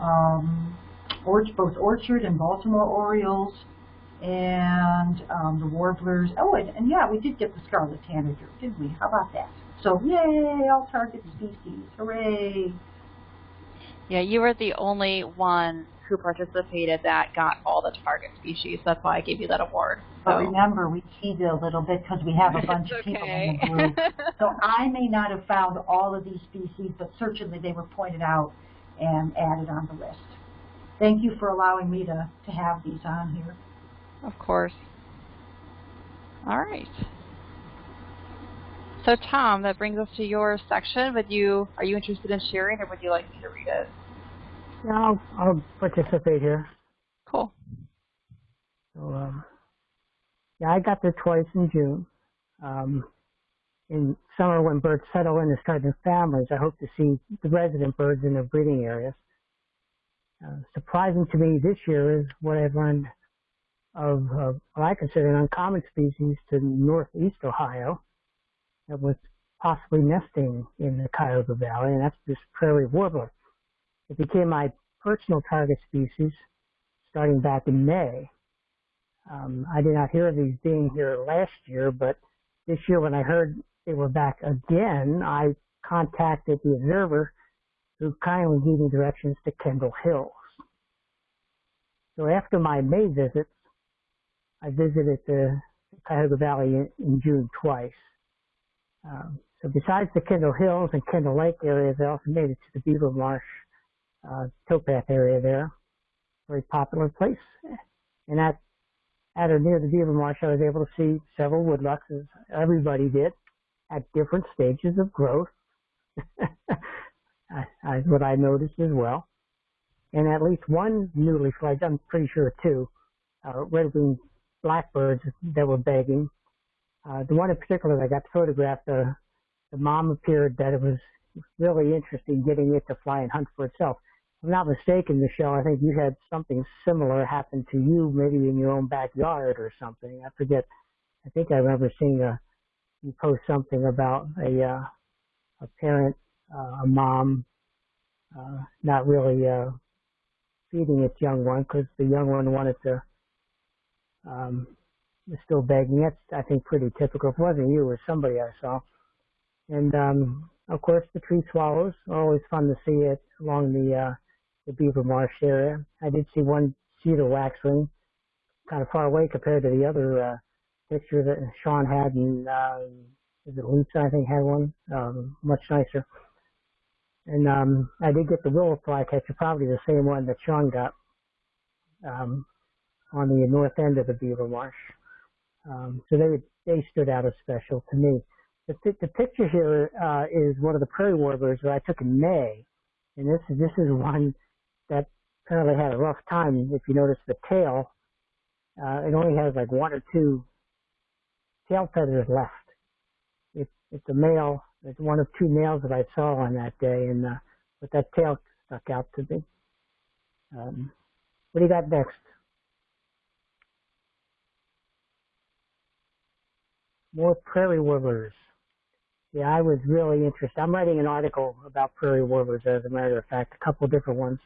B: Um, both Orchard and Baltimore Orioles, and um, the Warblers. Oh, and, and, yeah, we did get the Scarlet Tanager, didn't we? How about that? So, yay, all target species. Hooray!
A: Yeah, you were the only one who participated that got all the target species. That's why I gave you that award.
B: But remember, we cheated a little bit because we have a bunch of people in the group. so I may not have found all of these species, but certainly they were pointed out and added on the list. Thank you for allowing me to, to have these on here.
A: Of course. All right. So Tom, that brings us to your section. Would you are you interested in sharing, or would you like me to read it?
C: Yeah, I'll, I'll participate here.
A: Cool.
C: So, um, yeah, I got there twice in June. Um, in summer, when birds settle in and start their families, I hope to see the resident birds in their breeding areas. Uh, surprising to me this year is what I've learned of uh, what I consider an uncommon species to northeast Ohio that was possibly nesting in the Cuyahoga Valley, and that's this prairie warbler. It became my personal target species starting back in May. Um, I did not hear of these being here last year, but this year when I heard they were back again, I contacted the observer who kindly gave me directions to Kendall Hills. So after my May visits, I visited the Cuyahoga Valley in, in June twice. Um, so besides the Kendall Hills and Kendall Lake areas, I also made it to the Beaver Marsh uh, towpath area there. Very popular place. And at, at or near the Beaver Marsh, I was able to see several wood ducks, as everybody did, at different stages of growth. That's what I noticed as well. And at least one newly fledged, I'm pretty sure two, uh, red-winged blackbirds that were begging. Uh, the one in particular that got photographed, uh, the mom appeared that it was really interesting getting it to fly and hunt for itself. I'm not mistaken, Michelle, I think you had something similar happen to you, maybe in your own backyard or something. I forget I think I remember seeing a you post something about a uh, a parent, uh, a mom, uh, not really uh, feeding its young one because the young one wanted to. Um, was still begging. That's I think pretty typical. If it wasn't you, it was somebody I saw. And um, of course, the tree swallows always fun to see it along the uh, the Beaver Marsh area. I did see one cedar waxwing, kind of far away compared to the other uh, picture that Sean had, and uh, is it? I think had one, um, much nicer. And um, I did get the willow flycatcher, probably the same one that Sean got um, on the north end of the Beaver Marsh. Um, so they they stood out as special to me. The, the picture here uh, is one of the prairie warblers that I took in May, and this this is one that apparently had a rough time. If you notice the tail, uh, it only has like one or two tail feathers left. It, it's a male. It's one of two males that I saw on that day, and uh, but that tail stuck out to me. Um, what do you got next? More prairie warblers. Yeah, I was really interested. I'm writing an article about prairie warblers, as a matter of fact, a couple different ones.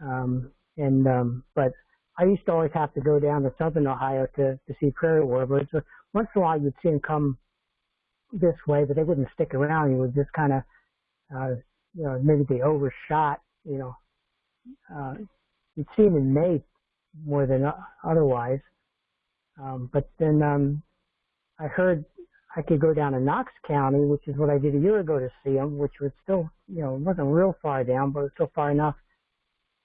C: Um, and um, but I used to always have to go down to southern Ohio to to see prairie warblers. So once in a while, you'd see them come this way, but they wouldn't stick around. You would just kind of, uh, you know, maybe they overshot. You know, uh, you'd see them in May more than otherwise. Um, but then um, I heard I could go down to Knox County, which is what I did a year ago to see them, which was still, you know, wasn't real far down, but it was still far enough.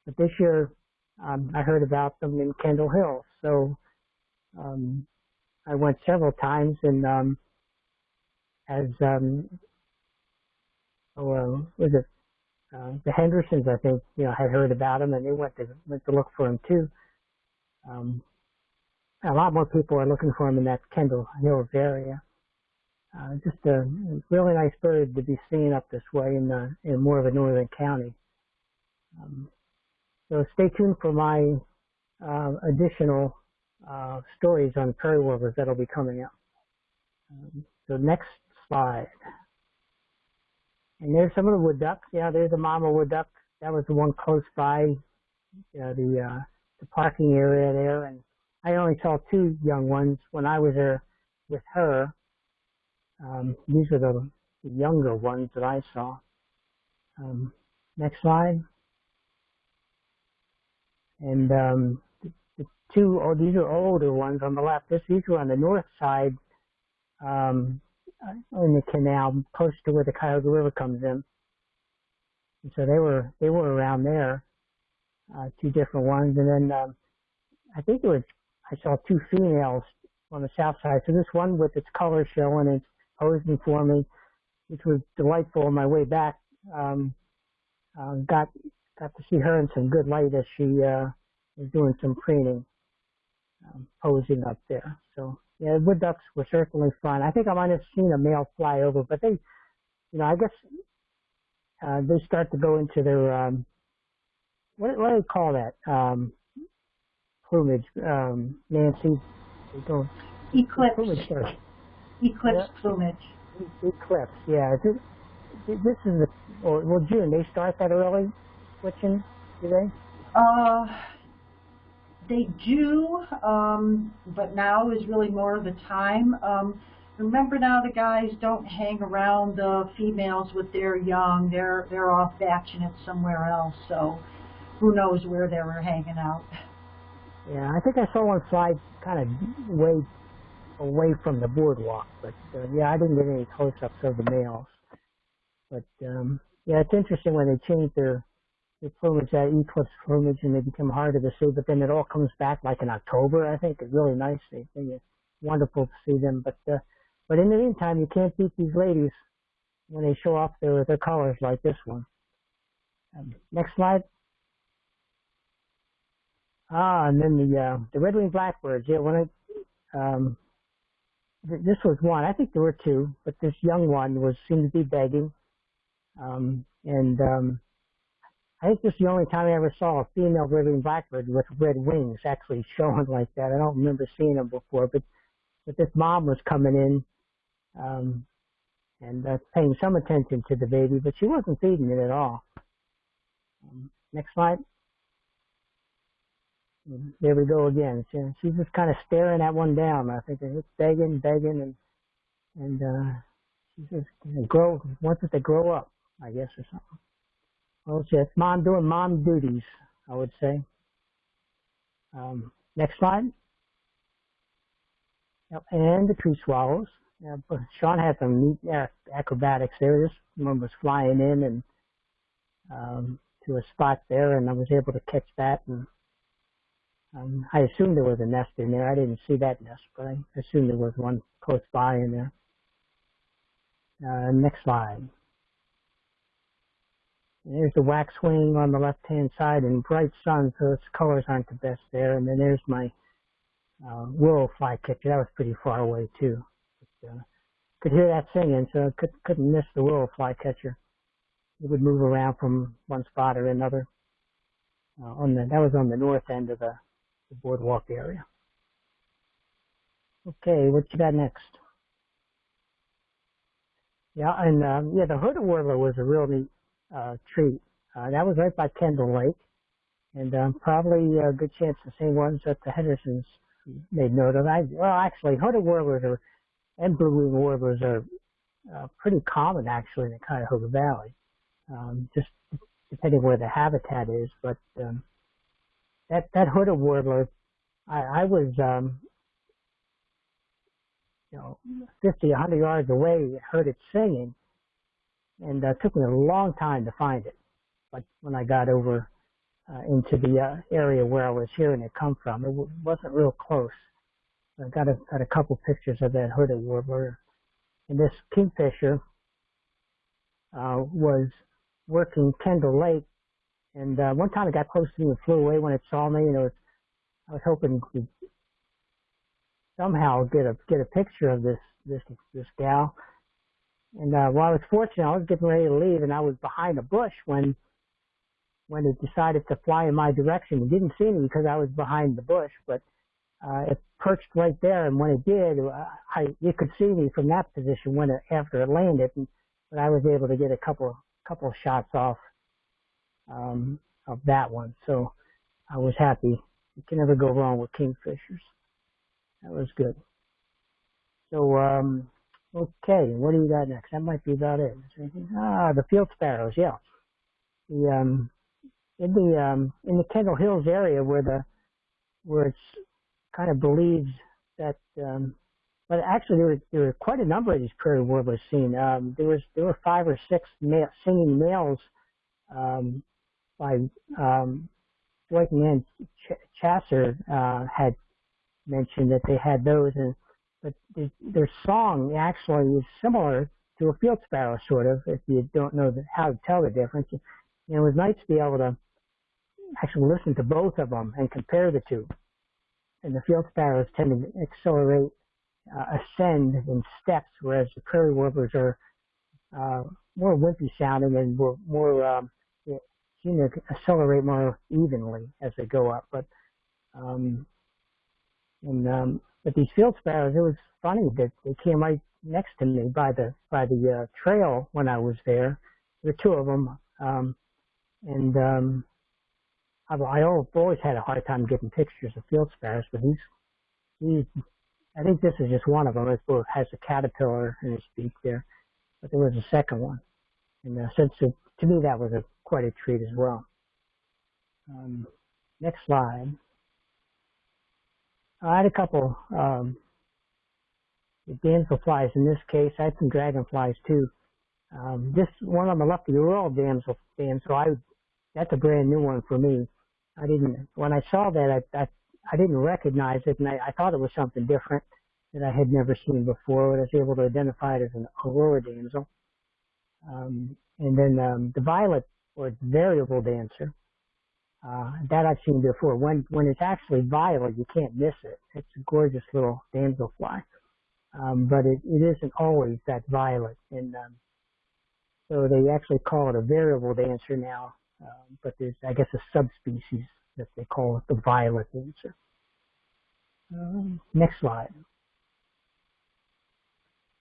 C: But this year, um, I heard about them in Kendall Hills. So um, I went several times, and um, as um, oh, uh, was it uh, the Hendersons? I think you know had heard about them, and they went to went to look for him too. Um, a lot more people are looking for him in that Kendall Hills area. Uh, just a really nice bird to be seen up this way in in more of a northern county. Um, so stay tuned for my uh, additional uh, stories on prairie warblers that'll be coming up. Um, so next slide. And there's some of the wood ducks. Yeah, there's a mama wood duck. That was the one close by uh, the uh, the parking area there, and I only saw two young ones when I was there with her. Um, these are the, the younger ones that I saw. Um, next slide. And um, the, the two, oh, these are older ones on the left. This, these were on the north side um, in the canal, close to where the Cuyahoga River comes in. And so they were they were around there, uh, two different ones, and then um, I think it was I saw two females on the south side. So this one with its color showing, it's posing for me, which was delightful on my way back. Um, uh, got got to see her in some good light as she uh, was doing some preening, um, posing up there. So yeah, wood ducks were certainly fun. I think I might have seen a male fly over, but they, you know, I guess uh, they start to go into their um, what, what do they call that? Um, plumage, um, Nancy. They don't.
B: Eclipse.
C: Plumage starts.
B: Eclipse
C: Yeah.
B: plumage.
C: Eclipse, yeah. This, this is the, or, well, June, they start that early switching, do they?
B: Uh, they do, um, but now is really more of the time. Um, remember now the guys don't hang around the females with their young. They're they're off batching it somewhere else. So who knows where they were hanging out.
C: Yeah, I think I saw one fly kind of way away from the boardwalk, but uh, yeah, I didn't get any close-ups of the males. But um, yeah, it's interesting when they change their their plumage, that eclipse plumage, and they become harder to see. But then it all comes back like in October. I think it's really nice. They think it's wonderful to see them. But uh, but in the meantime, you can't beat these ladies when they show off their their colors like this one. Um, next slide. Ah, and then the uh, the red-winged blackbirds. Yeah, when I um, th- this was one. I think there were two, but this young one was seemed to be begging, um, and um, I think this is the only time I ever saw a female red-winged blackbird with red wings actually showing like that. I don't remember seeing them before, but but this mom was coming in um, and uh, paying some attention to the baby, but she wasn't feeding it at all. Um, next slide. There we go again. She, she's just kind of staring at one down. I think it's begging, begging, and and uh, she's just grow wants it to grow up, I guess, or something. Well, it's mom doing mom duties, I would say. Um, next slide. Yep, and the tree swallows. Yeah, but Sean had some neat acrobatics there. This one was flying in and um, to a spot there, and I was able to catch that. And um, I assumed there was a nest in there. I didn't see that nest, but I assumed there was one close by in there. Uh, next slide. There's the waxwing on the left-hand side and bright sun, so its colors aren't the best there. And then there's my uh, willow flycatcher. That was pretty far away too. But, uh, could hear that singing, so I could, couldn't miss the willow flycatcher. It would move around from one spot or another. Uh, on the that was on the north end of the, the boardwalk area. Okay, what you got next? Yeah, and um, yeah, the hooded warbler was a real neat uh, treat. Uh, that was right by Kendall Lake, and um, probably a good chance the same ones that the Hendersons made note of. I, well, actually, hooded warblers are, and blue-winged warblers are uh, pretty common actually in the Cuyahoga Valley, um, just depending where the habitat is. But um, that that hooded warbler, I, I was um, you know 50, 100 yards away, heard it singing, and uh, took me a long time to find it. But when I got over uh, into the uh, area where I was hearing it come from, it w- wasn't real close. I got a got a couple pictures of that hooded warbler, and this kingfisher uh, was working Kendall Lake, and uh, one time it got close to me and flew away when it saw me, and I was hoping to somehow get a get a picture of this this this gal and uh, while I was fortunate, I was getting ready to leave, and I was behind a bush when when it decided to fly in my direction. It didn't see me because I was behind the bush, but uh, it perched right there. And when it did, uh, I you could see me from that position when it after it landed, and, but I was able to get a couple couple of shots off um, of that one. So I was happy. You can never go wrong with kingfishers. That was good. So um, Okay, what do you got next? That might be about it. Ah, the field sparrows. Yeah, the um, in the um, in the Kendall Hills area where the where it's kind of believed that um, but actually there were there were quite a number of these prairie warblers seen. Um, there was there were five or six male, singing males um, by um, Dwight and Ch- Chasser uh, had mentioned that they had those and but their song actually is similar to a field sparrow, sort of, if you don't know how to tell the difference. And it was nice to be able to actually listen to both of them and compare the two. And the field sparrows tend to accelerate, uh, ascend in steps, whereas the prairie warblers are uh, more wimpy sounding and more, more um, seem to accelerate more evenly as they go up. But um, and um, but these field sparrows, it was funny that they came right next to me by the by the uh, trail when I was there. There were two of them, um, and um, I, I always had a hard time getting pictures of field sparrows, but he's he. I think this is just one of them. It has a caterpillar in its beak there, but there was a second one, and uh, since it, to me that was a quite a treat as well. Um, next slide. I had a couple um, damselflies in this case. I had some dragonflies too. Um, this one on the left the Royal damsel, damsel, I that's a brand new one for me. I didn't when I saw that I I, I didn't recognize it, and I, I thought it was something different that I had never seen before. But I was able to identify it as an aurora damsel. Um, and then um, the violet or variable dancer. Uh, that I've seen before. When when it's actually violet, you can't miss it. It's a gorgeous little damselfly, um, but it, it isn't always that violet. And um, so they actually call it a variable dancer now. Um, but there's, I guess, a subspecies that they call it the violet dancer. Um, next slide.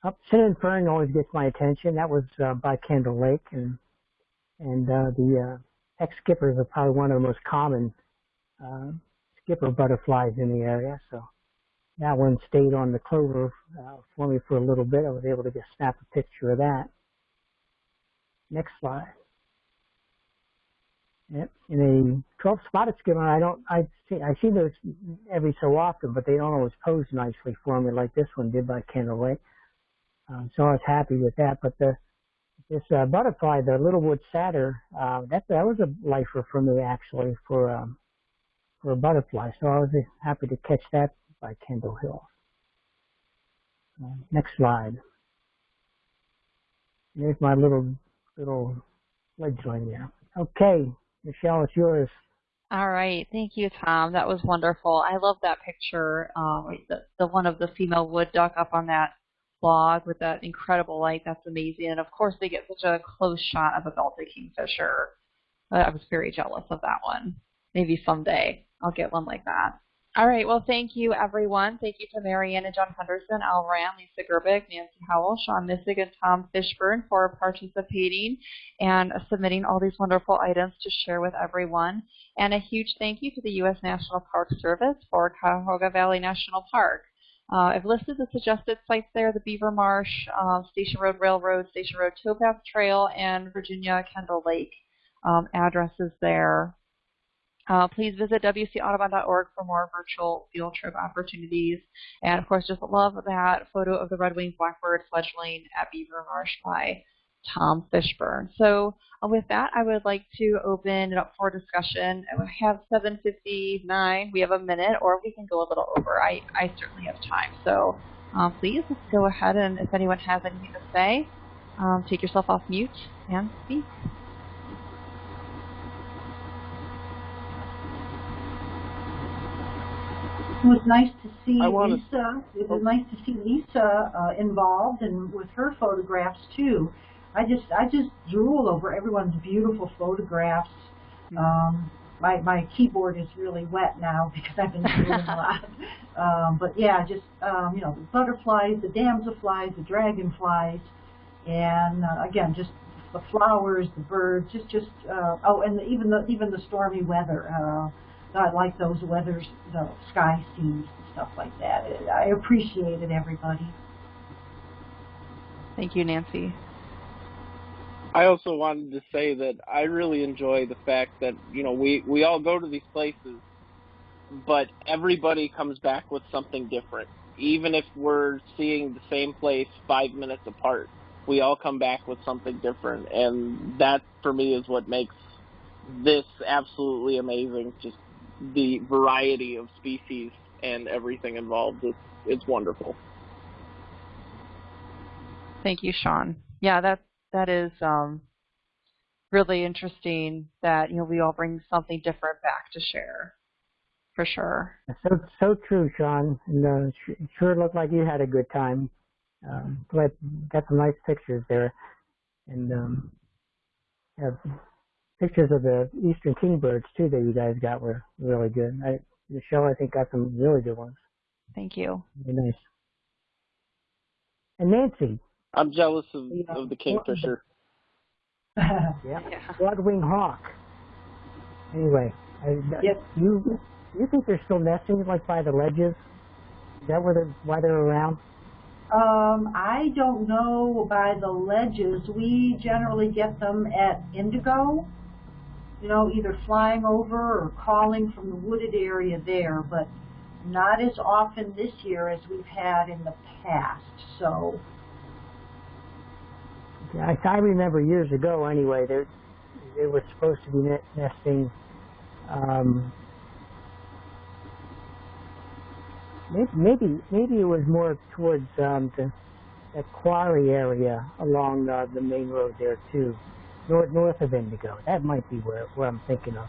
C: up cinnamon fern always gets my attention. That was uh, by Kendall Lake, and and uh, the uh, Peck's skippers are probably one of the most common uh, skipper butterflies in the area. So that one stayed on the clover uh, for me for a little bit. I was able to just snap a picture of that. Next slide. Yep. In a 12 spotted skimmer, I don't, I see, I see those every so often, but they don't always pose nicely for me like this one did by Lake. Um, so I was happy with that. But the this uh, butterfly, the littlewood satyr, uh, that that was a lifer for me actually for um, for a butterfly. So I was happy to catch that by Kendall Hill. Uh, next slide. There's my little little fledgling there. Okay, Michelle, it's yours.
A: All right, thank you, Tom. That was wonderful. I love that picture, um, the, the one of the female wood duck up on that log with that incredible light. That's amazing. And of course, they get such a close shot of a belted kingfisher. I was very jealous of that one. Maybe someday I'll get one like that. All right. Well, thank you, everyone. Thank you to Marianne and John Henderson, Al Rand, Lisa Gerbic, Nancy Howell, Sean Missig, and Tom Fishburne for participating and submitting all these wonderful items to share with everyone. And a huge thank you to the U.S. National Park Service for Cuyahoga Valley National Park. Uh, I've listed the suggested sites there, the Beaver Marsh, uh, Station Road Railroad, Station Road Towpath Trail, and Virginia Kendall Lake um, addresses there. Uh, please visit wcaudubon.org for more virtual field trip opportunities. And of course, just love that photo of the red-winged blackbird fledgling at Beaver Marsh by Tom Fishburne. So uh, with that, I would like to open it up for discussion. We have 7.59. We have a minute, or we can go a little over. I, I certainly have time. So um, please, let's go ahead and if anyone has anything to say, um, take yourself off mute and speak.
B: It was nice to see
D: wanna-
B: Lisa. It was
D: Oh.
B: nice to see Lisa uh, involved and with her photographs too. I just I just drool over everyone's beautiful photographs. Um, my my keyboard is really wet now because I've been drooling a lot. Um, but yeah, just um, you know the butterflies, the damselflies, the dragonflies, and uh, again just the flowers, the birds, just just uh, oh, and the, even the even the stormy weather. Uh, I like those weathers, the sky scenes and stuff like that. I appreciate it, everybody.
A: Thank you, Nancy.
D: I also wanted to say that I really enjoy the fact that you know we we all go to these places, but everybody comes back with something different. Even if we're seeing the same place five minutes apart, we all come back with something different, and that for me is what makes this absolutely amazing. Just the variety of species and everything involved. It's it's wonderful.
A: Thank you, Sean. Yeah, that that is um, really interesting. That you know we all bring something different back to share, for sure.
C: So so true, Sean. And uh, sure looked like you had a good time. Um, glad got some nice pictures there, and um, have pictures of the eastern kingbirds too that you guys got were really good. I, Michelle, I think got some really good ones.
A: Thank you.
C: Very nice. And Nancy,
D: I'm jealous of,
C: Yeah.
D: of the kingfisher.
C: yeah,
A: Yeah.
C: broad-winged hawk. Anyway, I,
B: Yep.
C: you you think they're still nesting like by the ledges? Is that where they're why they're around?
B: um, I don't know by the ledges. We generally get them at Indigo, you know, either flying over or calling from the wooded area there, but not as often this year as we've had in the past. So,
C: Yeah, I, I remember years ago anyway, they they were supposed to be ne- nesting. Um, maybe, maybe maybe it was more towards um, the that quarry area along uh, the main road there too, north north of Indigo. That might be where where I'm thinking of.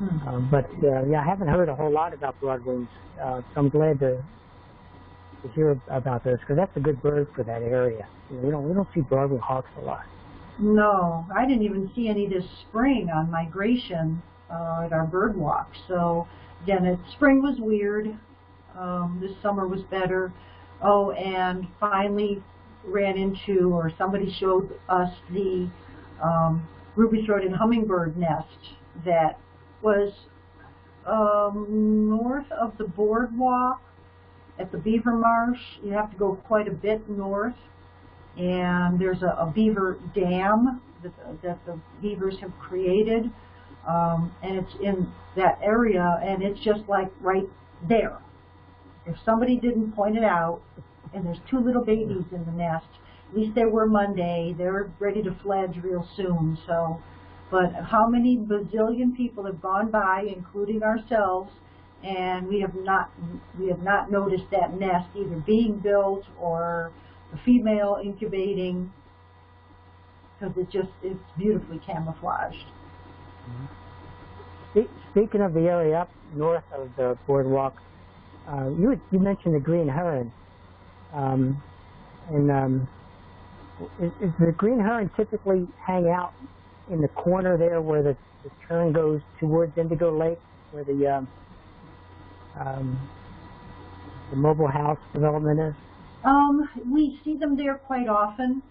B: hmm.
C: Um, but uh, yeah, I haven't heard a whole lot about broadwings, uh, so I'm glad to to hear about those because that's a good bird for that area. You know, we don't we don't see broadwing hawks a lot.
B: No, I didn't even see any this spring on migration uh, at our bird walk. So again, it, spring was weird. Um, this summer was better. Oh, and finally, ran into, or somebody showed us the um, ruby-throated hummingbird nest that was um, north of the boardwalk at the Beaver Marsh. You have to go quite a bit north, and there's a, a beaver dam that, that the beavers have created, um, and it's in that area, and it's just like right there. If somebody didn't point it out, and there's two little babies in the nest, at least they were Monday, they're ready to fledge real soon, so, but how many bazillion people have gone by, including ourselves, and we have not, we have not noticed that nest either being built or the female incubating, because it just, it's beautifully camouflaged.
C: Spe- Speaking of the area up north of the boardwalk, uh, you you mentioned the green heron, um, and um, is, is the green heron typically hang out in the corner there where the, the turn goes towards Indigo Lake, where the um, um, the mobile house development is?
B: Um, we see them there quite often.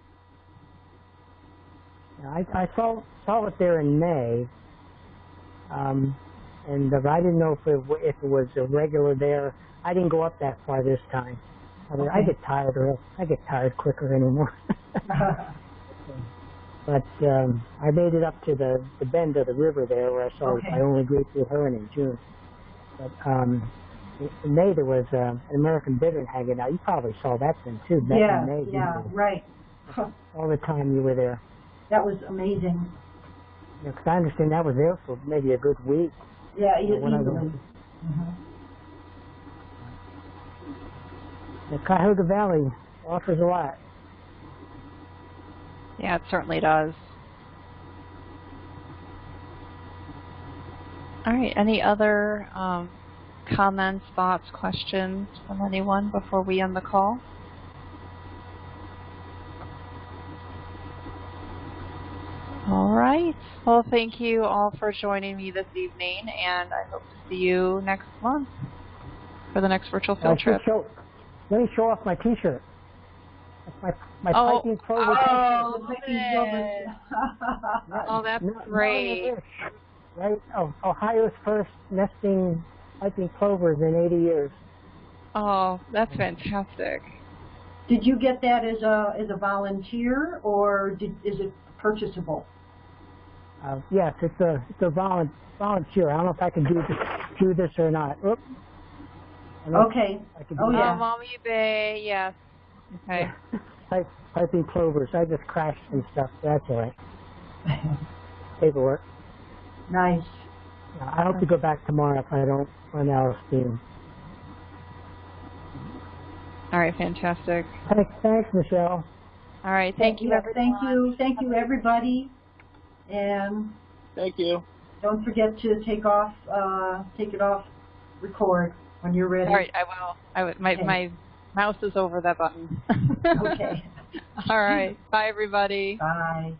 C: I, I saw saw it there in May, um, and uh, I didn't know if it, if it was a regular there. I didn't go up that far this time. I, mean, I get tired real. I get tired quicker anymore. but um, I made it up to the the bend of the river there, where I saw
B: Okay.
C: my only great blue heron in June. But um, in- in May there was uh, an American bittern hanging out. You probably saw that thing too. Back
B: yeah,
C: in May,
B: yeah, right.
C: all the time you were there.
B: That was amazing.
C: Because I understand that was there for maybe a good week.
B: Yeah,
C: Yeah,
B: easily.
C: went.
B: Mhm.
C: The Cuyahoga Valley offers a lot.
A: Yeah, it certainly does. All right. Any other um, comments, thoughts, questions from anyone before we end the call? All right. Well, thank you all for joining me this evening, and I hope to see you next month for the next virtual field trip.
C: show. Let me show off my T-shirt. My my
A: Oh,
C: piping plover
A: oh,
B: The picking
A: love
B: silver-
C: T-shirt.
A: Oh, that's great.
C: Right? Oh, Ohio's first nesting piping plovers in 80 years.
A: Oh, that's fantastic.
B: Did you get that as a as a volunteer or did, is it purchasable?
C: Uh, yes, it's a it's a volun- volunteer. I don't know if I can do this, do this or not. Oop. I don't know if
B: Okay.
C: I can
B: Oh,
C: do
B: yeah.
A: Oh, Maumee Bay, yes. Okay.
C: Pipe, piping plovers. I just crashed some stuff. That's all right. Paperwork.
B: Nice.
C: I hope to go back tomorrow if I don't run out of steam.
A: All right, fantastic.
C: Thanks, thanks, Michelle.
A: All right, thank you, everyone.
B: Thank you, thank you, everybody. And
D: Thank you.
B: don't forget to take off, uh, take it off, record when you're ready.
A: All right, I will. I would. My
B: Okay.
A: my mouse is over that button.
B: Okay.
A: All right. Bye, everybody.
B: Bye.